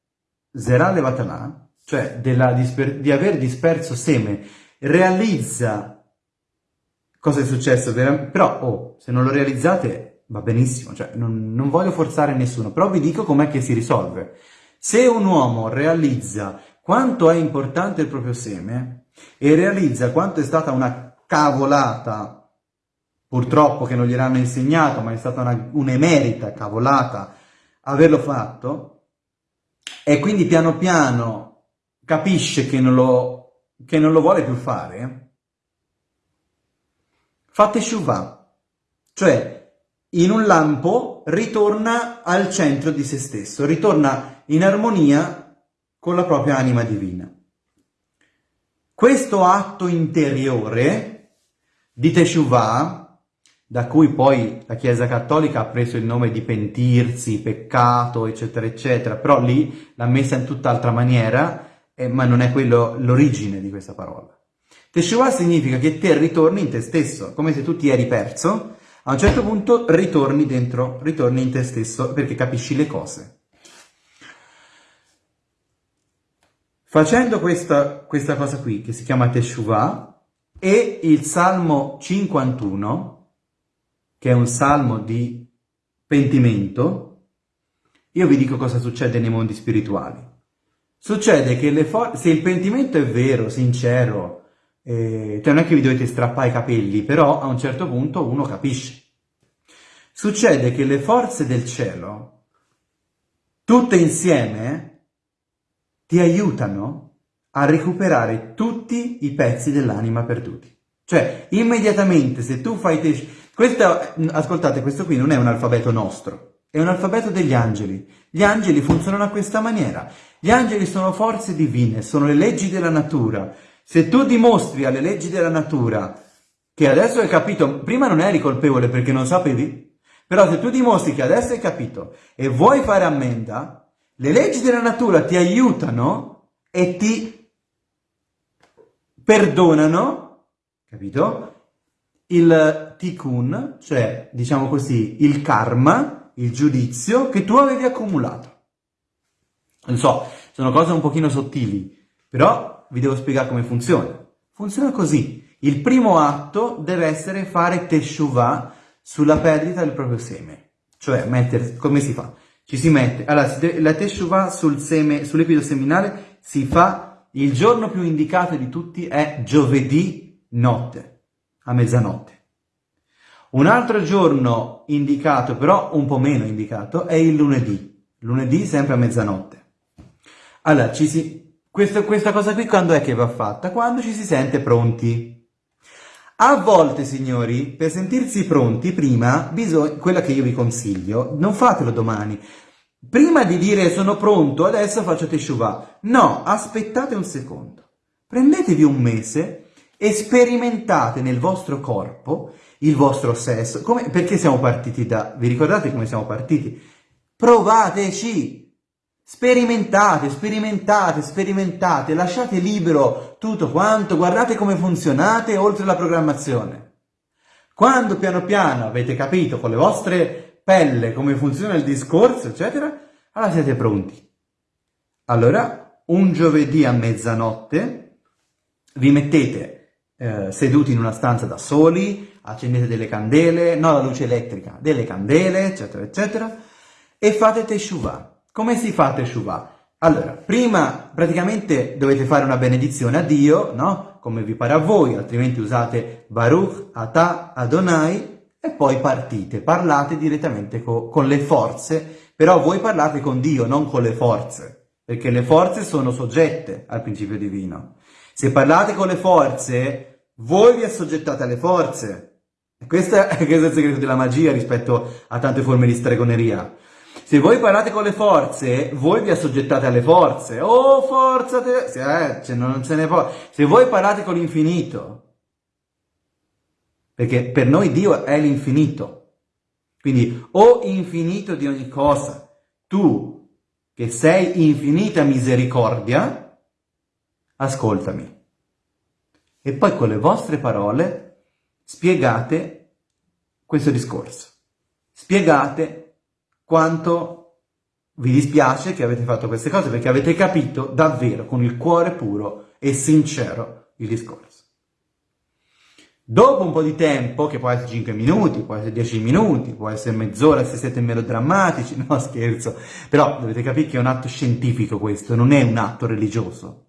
zerale vatanà, cioè di aver disperso seme, realizza cosa è successo, però oh, se non lo realizzate va benissimo, cioè non, non voglio forzare nessuno, però vi dico com'è che si risolve. Se un uomo realizza quanto è importante il proprio seme e realizza quanto è stata una cavolata purtroppo che non gliel'hanno insegnato, ma è stata un'emerita cavolata averlo fatto, e quindi piano piano capisce che non lo, che non lo vuole più fare, fate shuvah, cioè in un lampo ritorna al centro di se stesso, ritorna in armonia con la propria anima divina. Questo atto interiore di Teshuvah da cui poi la Chiesa Cattolica ha preso il nome di pentirsi, peccato, eccetera, eccetera, però lì l'ha messa in tutt'altra maniera, eh, ma non è quello l'origine di questa parola. Teshuvah significa che te ritorni in te stesso, come se tu ti eri perso, a un certo punto ritorni dentro, ritorni in te stesso perché capisci le cose. Facendo questa, questa cosa qui, che si chiama Teshuvah, e il Salmo 51, che è un salmo di pentimento, io vi dico cosa succede nei mondi spirituali. Succede che se il pentimento è vero, sincero, eh, cioè non è che vi dovete strappare i capelli, però a un certo punto uno capisce. Succede che le forze del cielo, tutte insieme, ti aiutano a recuperare tutti i pezzi dell'anima perduti. Cioè, immediatamente, se tu fai... Te... Questo, ascoltate, questo qui non è un alfabeto nostro, è un alfabeto degli angeli. Gli angeli funzionano a questa maniera. Gli angeli sono forze divine, sono le leggi della natura. Se tu dimostri alle leggi della natura che adesso hai capito, prima non eri colpevole perché non sapevi, però se tu dimostri che adesso hai capito e vuoi fare ammenda, le leggi della natura ti aiutano e ti perdonano, capito? Il tikkun, cioè diciamo così, il karma, il giudizio che tu avevi accumulato. Non so, sono cose un pochino sottili, però vi devo spiegare come funziona. Funziona così. Il primo atto deve essere fare teshuvah sulla perdita del proprio seme. Cioè, mettere, come si fa? Ci si mette, allora, la teshuvah sul seme, sull'epido seminale si fa, il giorno più indicato di tutti è giovedì notte, a mezzanotte. Un altro giorno indicato, però un po' meno indicato, è il lunedì. Lunedì sempre a mezzanotte. Allora, ci si... questa, questa cosa qui quando è che va fatta? Quando ci si sente pronti. A volte, signori, per sentirsi pronti, prima, bisogna, quella che io vi consiglio, non fatelo domani. Prima di dire sono pronto, adesso faccio teshuvah. No, aspettate un secondo. Prendetevi un mese e sperimentate nel vostro corpo il vostro sesso. Come, perché siamo partiti da... Vi ricordate come siamo partiti? Provateci! Sperimentate, sperimentate, sperimentate, lasciate libero tutto quanto, guardate come funzionate oltre la programmazione. Quando piano piano avete capito con le vostre pelle come funziona il discorso, eccetera, allora siete pronti. Allora, un giovedì a mezzanotte vi mettete eh, seduti in una stanza da soli, accendete delle candele, non la luce elettrica, delle candele, eccetera, eccetera, e fate teshuvah. Come si fa teshuvah? Allora, prima praticamente dovete fare una benedizione a Dio, no? Come vi pare a voi, altrimenti usate Baruch, Atah, Adonai, e poi partite, parlate direttamente co con le forze, però voi parlate con Dio, non con le forze, perché le forze sono soggette al principio divino. Se parlate con le forze, voi vi assoggettate alle forze, questo è, questo è il segreto della magia rispetto a tante forme di stregoneria. Se voi parlate con le forze, voi vi assoggettate alle forze. Oh, forza te! Eh, cioè non se ne può. Se voi parlate con l'infinito, perché per noi Dio è l'infinito. Quindi, o infinito di ogni cosa, tu che sei infinita misericordia, ascoltami. E poi con le vostre parole spiegate questo discorso. Spiegate quanto vi dispiace che avete fatto queste cose perché avete capito davvero con il cuore puro e sincero il discorso. Dopo un po' di tempo, che può essere 5 minuti, può essere 10 minuti, può essere mezz'ora se siete melodrammatici, no scherzo, però dovete capire che è un atto scientifico questo, non è un atto religioso.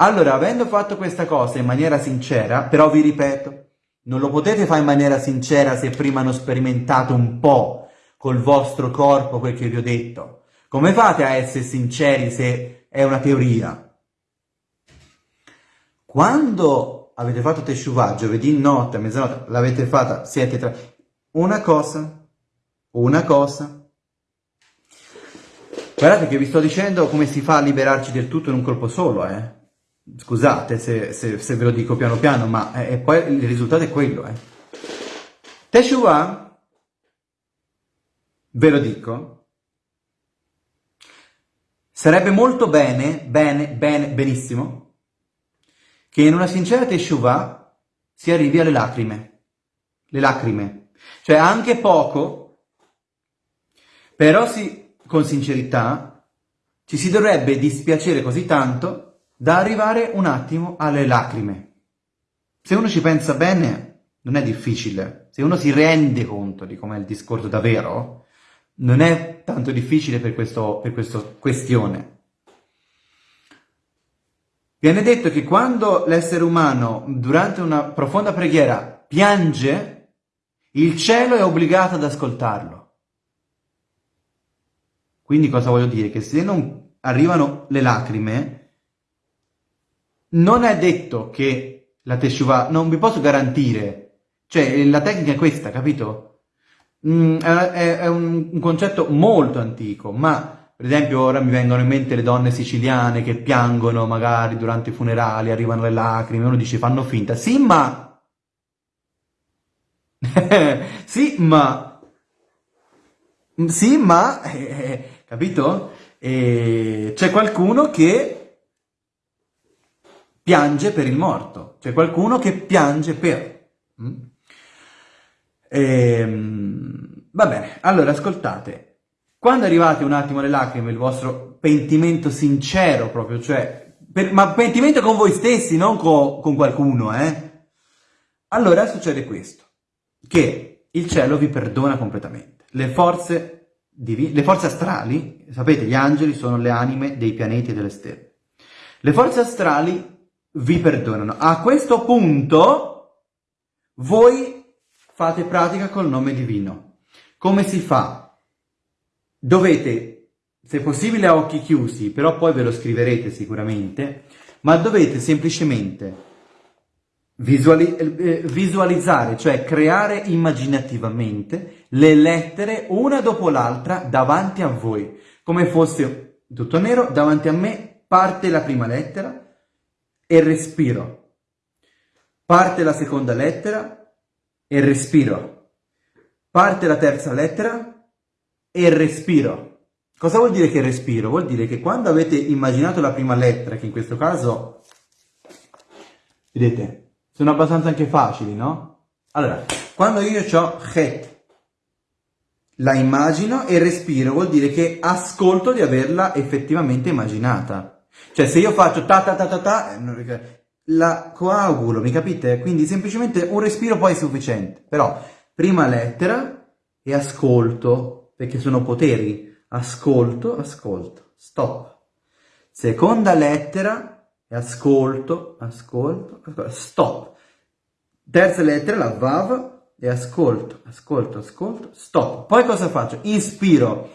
Allora, avendo fatto questa cosa in maniera sincera, però vi ripeto, non lo potete fare in maniera sincera se prima hanno sperimentato un po' col vostro corpo quel che vi ho detto. Come fate a essere sinceri se è una teoria? Quando avete fatto Teshuvah, giovedì notte, mezzanotte, l'avete fatta, siete tra... Una cosa, una cosa. Guardate che vi sto dicendo come si fa a liberarci del tutto in un colpo solo, eh. Scusate se, se, se, ve lo dico piano piano, ma eh, poi il risultato è quello. Eh. Teshuvah, ve lo dico, sarebbe molto bene, bene, bene, benissimo, che in una sincera teshuvah si arrivi alle lacrime. Le lacrime. Cioè anche poco, però si, con sincerità ci si dovrebbe dispiacere così tanto da arrivare un attimo alle lacrime. Se uno ci pensa bene, non è difficile. Se uno si rende conto di com'è il discorso davvero, non è tanto difficile per, questo, per questa questione. Viene detto che quando l'essere umano, durante una profonda preghiera, piange, il cielo è obbligato ad ascoltarlo. Quindi cosa voglio dire? Che se non arrivano le lacrime, non è detto che la Teshuvah, non vi posso garantire, cioè la tecnica è questa, capito? Mm, è, è un, un concetto molto antico, ma per esempio ora mi vengono in mente le donne siciliane che piangono magari durante i funerali, arrivano le lacrime, uno dice fanno finta. Sì, ma... sì, ma... Sì, ma... Capito? Eh, c'è qualcuno che piange per il morto, c'è qualcuno che piange per... Mm? Eh, va bene, allora ascoltate, quando arrivate un attimo alle lacrime, il vostro pentimento sincero proprio, cioè, per, ma pentimento con voi stessi, non co, con qualcuno, eh? Allora succede questo, che il cielo vi perdona completamente. Le forze, le forze astrali, sapete, gli angeli sono le anime dei pianeti e delle stelle. Le forze astrali vi perdonano. A questo punto voi fate pratica col nome divino. Come si fa? dovete, se possibile a occhi chiusi, però poi ve lo scriverete sicuramente, ma dovete semplicemente visuali eh, visualizzare, cioè creare immaginativamente le lettere una dopo l'altra davanti a voi, come fosse tutto nero, davanti a me parte la prima lettera e respiro. Parte la seconda lettera e respiro. Parte la terza lettera e respiro. Cosa vuol dire che respiro? Vuol dire che quando avete immaginato la prima lettera, che in questo caso, vedete, sono abbastanza anche facili, no? Allora, quando io ho het, la immagino e respiro, vuol dire che ascolto di averla effettivamente immaginata. Cioè, se io faccio ta ta ta ta ta, eh, la coagulo, mi capite? Quindi semplicemente un respiro poi è sufficiente. Però, prima lettera e ascolto perché sono poteri. Ascolto, ascolto, stop. Seconda lettera e ascolto, ascolto, ascolto, stop. Terza lettera, la vav, e ascolto, ascolto, ascolto, stop. Poi cosa faccio? Inspiro.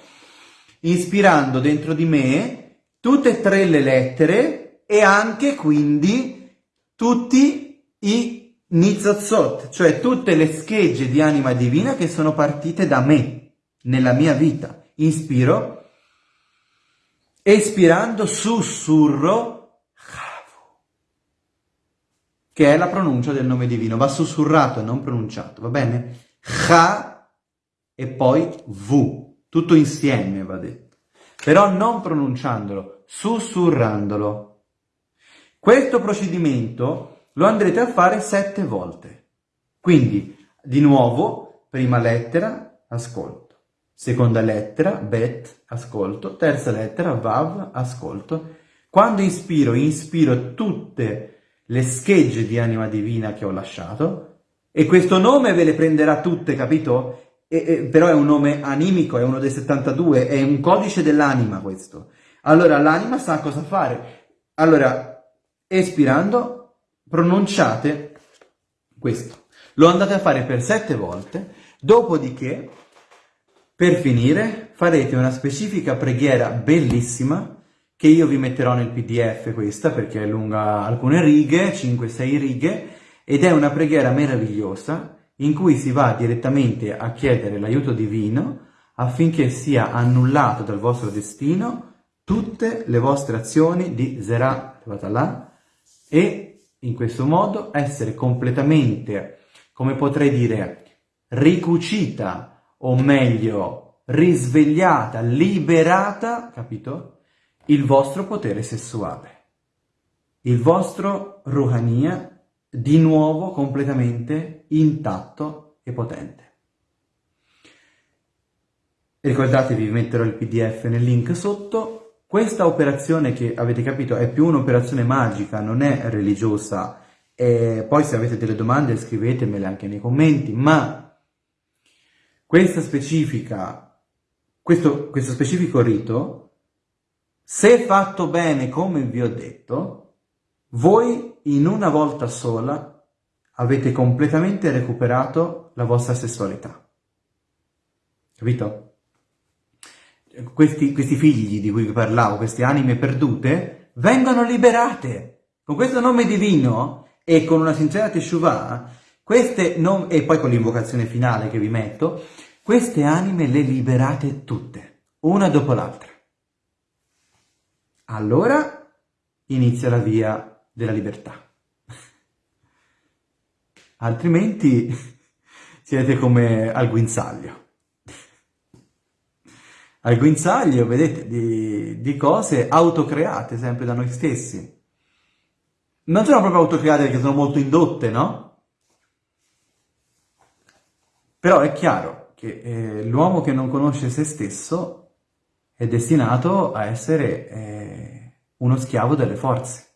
Inspirando dentro di me tutte e tre le lettere e anche quindi tutti i nizzazot, cioè tutte le schegge di anima divina che sono partite da me nella mia vita. Inspiro, espirando sussurro che è la pronuncia del nome divino, va sussurrato e non pronunciato, va bene? Cha e poi V, tutto insieme va detto, però non pronunciandolo, sussurrandolo. Questo procedimento lo andrete a fare sette volte. Quindi, di nuovo, prima lettera, ascolto. Seconda lettera, bet, ascolto. Terza lettera, vav, ascolto. Quando inspiro, inspiro tutte le schegge di anima divina che ho lasciato e questo nome ve le prenderà tutte, capito? E, e, però è un nome animico, è uno dei 72, è un codice dell'anima questo. Allora l'anima sa cosa fare. Allora, espirando, pronunciate questo. Lo andate a fare per sette volte, dopodiché per finire farete una specifica preghiera bellissima che io vi metterò nel pdf questa perché è lunga alcune righe, 5-6 righe, ed è una preghiera meravigliosa in cui si va direttamente a chiedere l'aiuto divino affinché sia annullato dal vostro destino tutte le vostre azioni di Zerah Vatalà e in questo modo essere completamente, come potrei dire, ricucita o meglio, risvegliata, liberata, capito? Il vostro potere sessuale. il vostro Ruhania di nuovo completamente intatto e potente. Ricordatevi, vi metterò il pdf nel link sotto, questa operazione che avete capito è più un'operazione magica, non è religiosa, e poi se avete delle domande scrivetemele anche nei commenti, ma questa specifica, questo, questo specifico rito, se fatto bene come vi ho detto, voi in una volta sola avete completamente recuperato la vostra sessualità. Capito? questi, questi figli di cui vi parlavo, queste anime perdute, vengono liberate. Con questo nome divino e con una sincera teshuvah, queste non, e poi con l'invocazione finale che vi metto, queste anime le liberate tutte, una dopo l'altra. Allora inizia la via della libertà. Altrimenti siete come al guinzaglio al guinzaglio, vedete, di, di cose autocreate sempre da noi stessi. Non sono proprio autocreate perché sono molto indotte, no? Però è chiaro che eh, l'uomo che non conosce se stesso è destinato a essere eh, uno schiavo delle forze.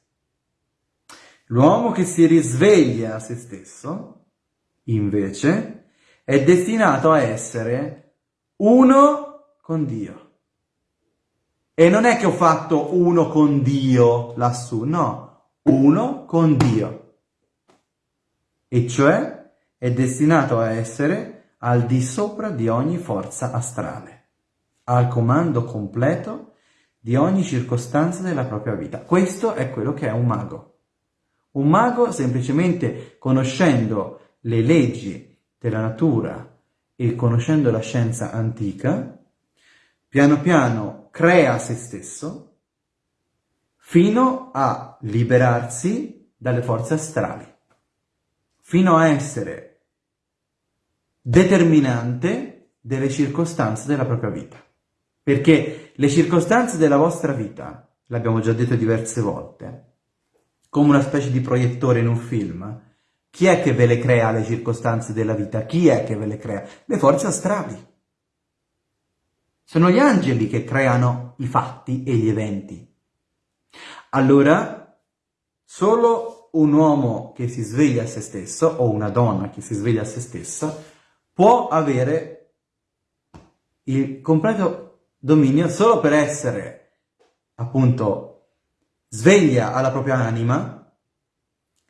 L'uomo che si risveglia a se stesso, invece, è destinato a essere uno con Dio. E non è che ho fatto uno con Dio lassù, no, uno con Dio. E cioè è destinato a essere al di sopra di ogni forza astrale, al comando completo di ogni circostanza della propria vita. Questo è quello che è un mago. Un mago semplicemente conoscendo le leggi della natura e conoscendo la scienza antica, piano piano crea se stesso fino a liberarsi dalle forze astrali, fino a essere determinante delle circostanze della propria vita. Perché le circostanze della vostra vita, l'abbiamo già detto diverse volte, come una specie di proiettore in un film, chi è che ve le crea le circostanze della vita? Chi è che ve le crea? Le forze astrali. Sono gli angeli che creano i fatti e gli eventi. Allora, solo un uomo che si sveglia a se stesso, o una donna che si sveglia a se stessa, può avere il completo dominio solo per essere, appunto, sveglia alla propria anima,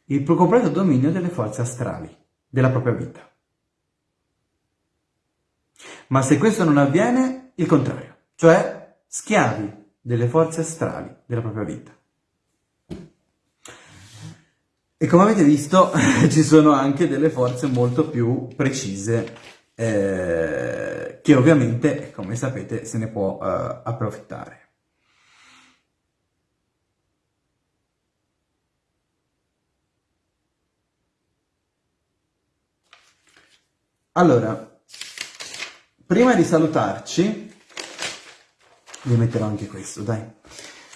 il completo dominio delle forze astrali della propria vita. Ma se questo non avviene, il contrario, cioè schiavi delle forze astrali della propria vita. E come avete visto ci sono anche delle forze molto più precise eh, che ovviamente, come sapete, se ne può eh, approfittare. Allora, prima di salutarci, vi metterò anche questo, dai.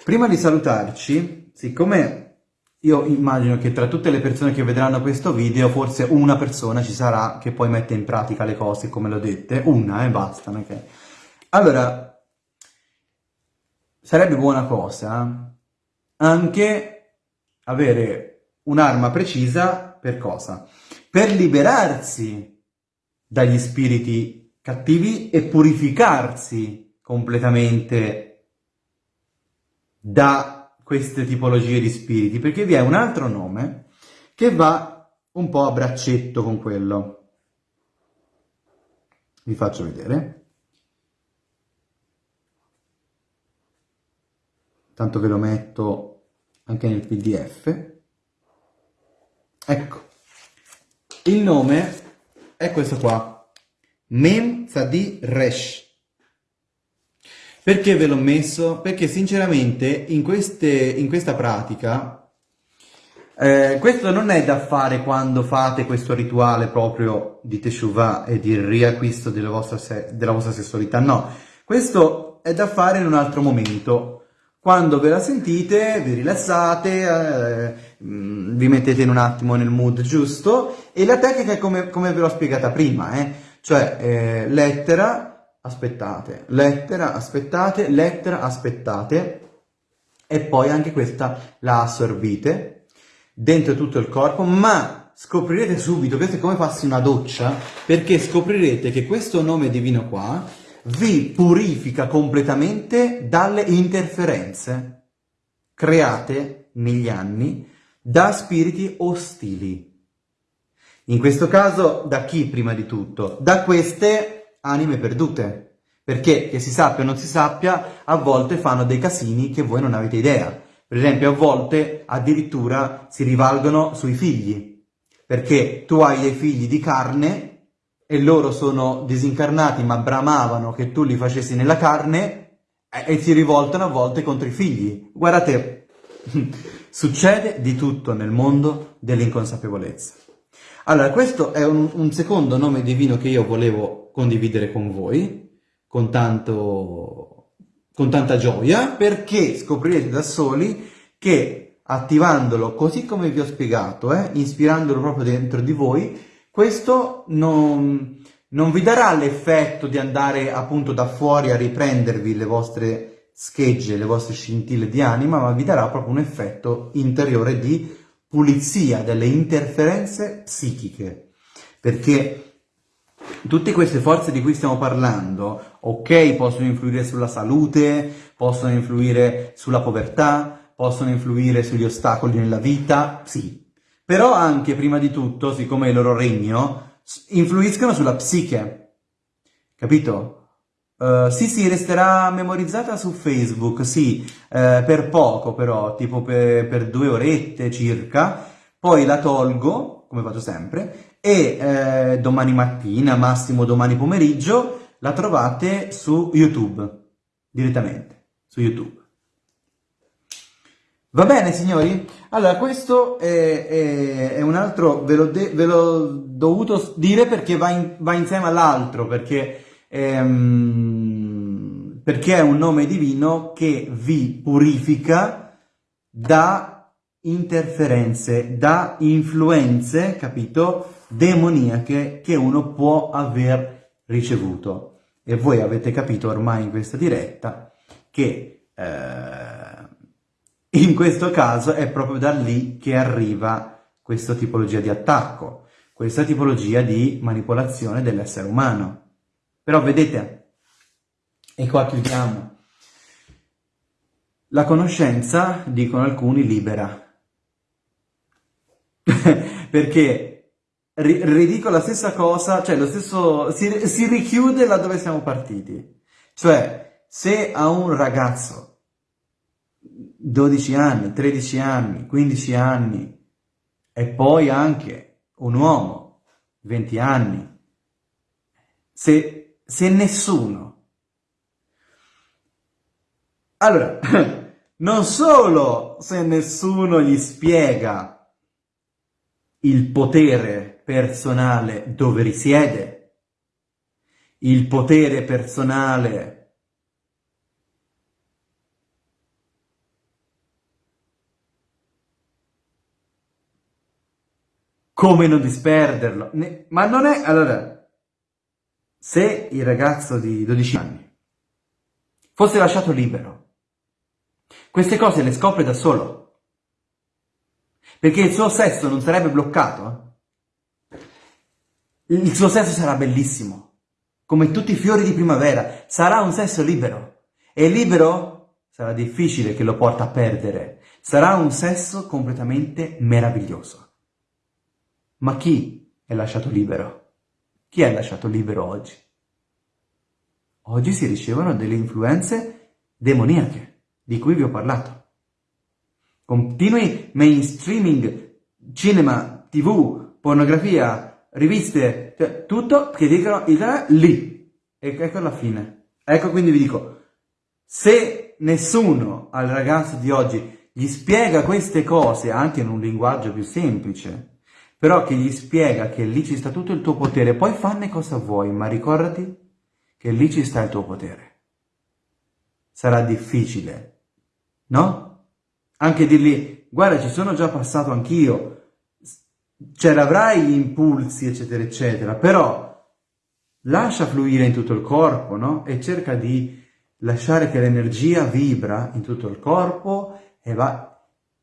Prima di salutarci, siccome io immagino che tra tutte le persone che vedranno questo video, forse una persona ci sarà che poi mette in pratica le cose come l'ho dette, una e eh, basta, ok? Allora, sarebbe buona cosa anche avere un'arma precisa per cosa? Per liberarsi dagli spiriti cattivi e purificarsi completamente da queste tipologie di spiriti, perché vi è un altro nome che va un po' a braccetto con quello. Vi faccio vedere. Tanto ve lo metto anche nel pdf. Ecco, il nome è questo qua, Mem Tzadi Resh. Perché ve l'ho messo? Perché sinceramente in, queste, in questa pratica, eh, questo non è da fare quando fate questo rituale proprio di Teshuvah e di riacquisto della vostra, della vostra sessualità, no. Questo è da fare in un altro momento, Quando ve la sentite, vi rilassate, eh, mm, vi mettete in un attimo nel mood giusto. E la tecnica è come, come ve l'ho spiegata prima, eh? cioè eh, lettera, aspettate, lettera, aspettate, lettera, aspettate. E poi anche questa la assorbite dentro tutto il corpo, ma scoprirete subito, questo è come farsi una doccia, perché scoprirete che questo nome divino qua vi purifica completamente dalle interferenze create negli anni da spiriti ostili. In questo caso da chi prima di tutto? Da queste anime perdute. Perché, che si sappia o non si sappia, a volte fanno dei casini che voi non avete idea. Per esempio, a volte addirittura si rivalgono sui figli. Perché tu hai dei figli di carne e loro sono disincarnati ma bramavano che tu li facessi nella carne e, si rivoltano a volte contro i figli. Guardate, succede di tutto nel mondo dell'inconsapevolezza. Allora, questo è un, un, secondo nome divino che io volevo condividere con voi, con, tanto, con tanta gioia, perché scoprirete da soli che attivandolo così come vi ho spiegato, eh, ispirandolo proprio dentro di voi, questo non, non vi darà l'effetto di andare appunto da fuori a riprendervi le vostre schegge, le vostre scintille di anima, ma vi darà proprio un effetto interiore di pulizia delle interferenze psichiche. Perché tutte queste forze di cui stiamo parlando, ok, possono influire sulla salute, possono influire sulla povertà, possono influire sugli ostacoli nella vita, sì, però anche, prima di tutto, siccome è il loro regno, influiscono sulla psiche, capito? Uh, sì, sì, resterà memorizzata su Facebook, sì, uh, per poco però, tipo per, per, due orette circa, poi la tolgo, come faccio sempre, e uh, domani mattina, massimo domani pomeriggio, la trovate su YouTube, direttamente, su YouTube. Va bene signori? Allora questo è, è, è un altro, ve l'ho, dovuto dire perché va, in, va insieme all'altro, perché, ehm, perché è un nome divino che vi purifica da interferenze, da influenze, capito, demoniache che uno può aver ricevuto. E voi avete capito ormai in questa diretta che... Eh, in questo caso è proprio da lì che arriva questa tipologia di attacco, questa tipologia di manipolazione dell'essere umano. Però vedete, e qua chiudiamo, la conoscenza, dicono alcuni, libera. Perché ridico la stessa cosa, cioè lo stesso, si, si richiude là dove siamo partiti. Cioè, se a un ragazzo 12 anni, 13 anni, 15 anni e poi anche un uomo, 20 anni, se, se nessuno... Allora, non solo se nessuno gli spiega il potere personale dove risiede, il potere personale come non disperderlo. Ma non è... Allora, se il ragazzo di 12 anni fosse lasciato libero, queste cose le scopre da solo. Perché il suo sesso non sarebbe bloccato. Il suo sesso sarà bellissimo. Come tutti i fiori di primavera. Sarà un sesso libero. E libero sarà difficile che lo porta a perdere. Sarà un sesso completamente meraviglioso. Ma chi è lasciato libero? Chi è lasciato libero oggi? Oggi si ricevono delle influenze demoniache, di cui vi ho parlato. Continui mainstreaming, cinema, tv, pornografia, riviste, cioè tutto che dicono il lì. E ecco la fine. Ecco quindi vi dico, se nessuno al ragazzo di oggi gli spiega queste cose anche in un linguaggio più semplice, però che gli spiega che lì ci sta tutto il tuo potere, poi fanne cosa vuoi, ma ricordati che lì ci sta il tuo potere. Sarà difficile no? Anche dirgli, guarda, ci sono già passato anch'io, cioè avrai gli impulsi, eccetera, eccetera, però lascia fluire in tutto il corpo, no? E cerca di lasciare che l'energia vibra in tutto il corpo e va,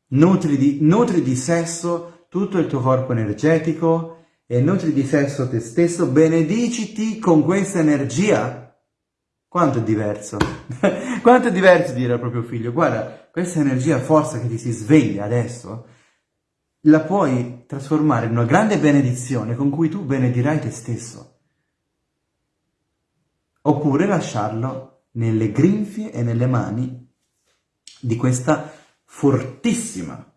nutri di, nutri di sesso tutto il tuo corpo energetico e nutri di sesso te stesso, benediciti con questa energia. Quanto è diverso? Quanto è diverso dire al proprio figlio, guarda, questa energia forza che ti si sveglia adesso, la puoi trasformare in una grande benedizione con cui tu benedirai te stesso oppure lasciarlo nelle grinfie e nelle mani di questa fortissima,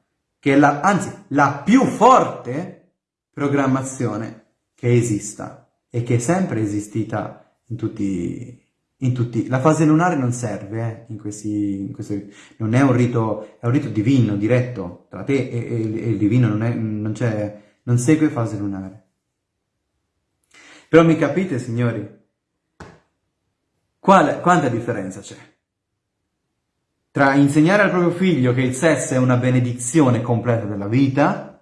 che è la, anzi la più forte programmazione che esista e che è sempre esistita in tutti, in tutti. La fase lunare non serve, eh, in questi, in questi, non è un rito, è un rito divino, diretto, tra te e, e, e il divino, non, è, non, non segue fase lunare. Però mi capite, signori? Quale, quanta differenza c'è? Tra insegnare al proprio figlio che il sesso è una benedizione completa della vita,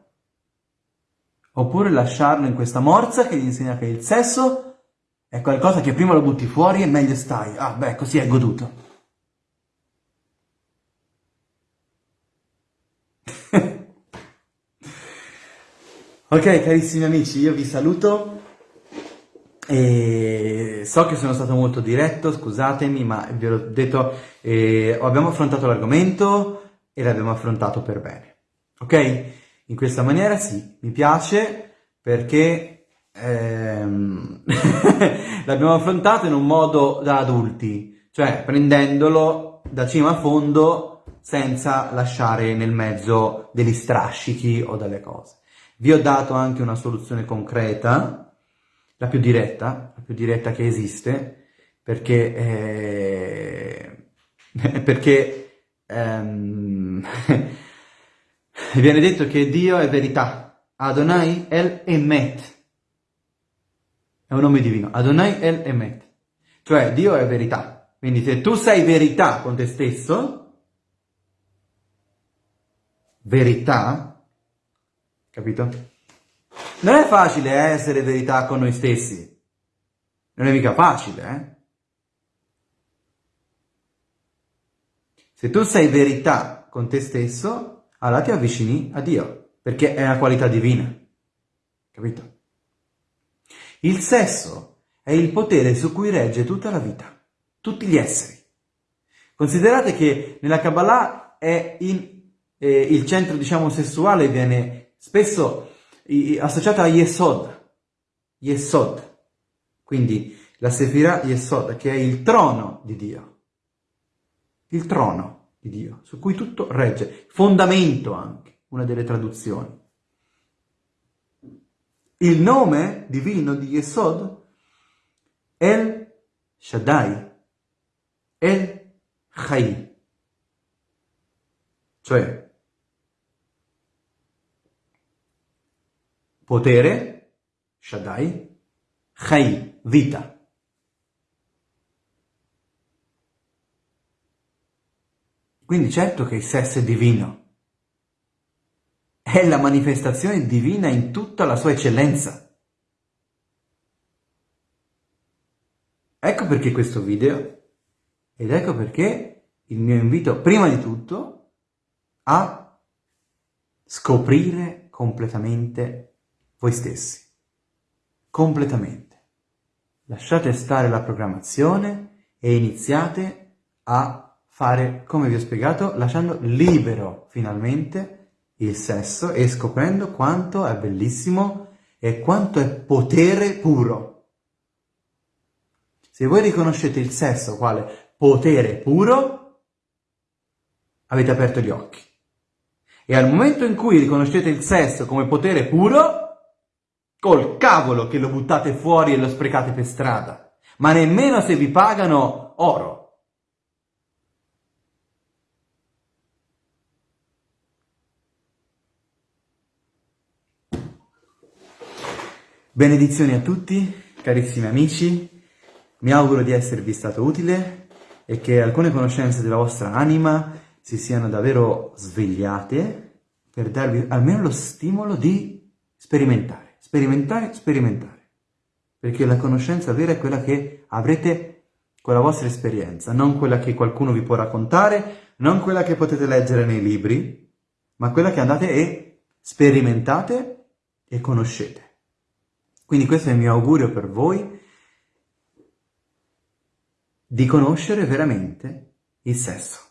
oppure lasciarlo in questa morsa che gli insegna che il sesso è qualcosa che prima lo butti fuori e meglio stai. Ah, beh, così è goduto. ok, carissimi amici, io vi saluto. E so che sono stato molto diretto, scusatemi, ma vi ho detto, eh, abbiamo affrontato l'argomento e l'abbiamo affrontato per bene, ok? In questa maniera sì, mi piace perché ehm, l'abbiamo affrontato in un modo da adulti, cioè prendendolo da cima a fondo senza lasciare nel mezzo degli strascichi o delle cose. Vi ho dato anche una soluzione concreta, la più diretta, la più diretta che esiste, perché, eh, perché ehm, viene detto che Dio è verità, Adonai El Emet, è un nome divino, Adonai El Emet, cioè Dio è verità, quindi se tu sei verità con te stesso, verità, capito? Non è facile eh, essere verità con noi stessi. Non è mica facile, eh? Se tu sei verità con te stesso, allora ti avvicini a Dio, perché è una qualità divina. Capito? Il sesso è il potere su cui regge tutta la vita, tutti gli esseri. Considerate che nella Kabbalah è in, eh, il centro, diciamo, sessuale viene spesso associata a Yesod, Yesod, quindi la Sefirah Yesod, che è il trono di Dio, il trono di Dio, su cui tutto regge, fondamento anche, una delle traduzioni. Il nome divino di Yesod è El Shaddai, El Chai, cioè potere, Shaddai, Chai, vita. Quindi certo che il sesso è divino, è la manifestazione divina in tutta la sua eccellenza. Ecco perché questo video ed ecco perché il mio invito prima di tutto a scoprire completamente voi stessi, completamente. Lasciate stare la programmazione e iniziate a fare, come vi ho spiegato, lasciando libero finalmente il sesso e scoprendo quanto è bellissimo e quanto è potere puro. Se voi riconoscete il sesso quale potere puro, avete aperto gli occhi. E al momento in cui riconoscete il sesso come potere puro, Col cavolo che lo buttate fuori e lo sprecate per strada, ma nemmeno se vi pagano oro. Benedizioni a tutti, carissimi amici, mi auguro di esservi stato utile e che alcune conoscenze della vostra anima si siano davvero svegliate per darvi almeno lo stimolo di sperimentare, sperimentare, sperimentare. Perché la conoscenza vera è quella che avrete con la vostra esperienza, non quella che qualcuno vi può raccontare, non quella che potete leggere nei libri, ma quella che andate e sperimentate e conoscete. Quindi questo è il mio augurio per voi, di conoscere veramente il sesso.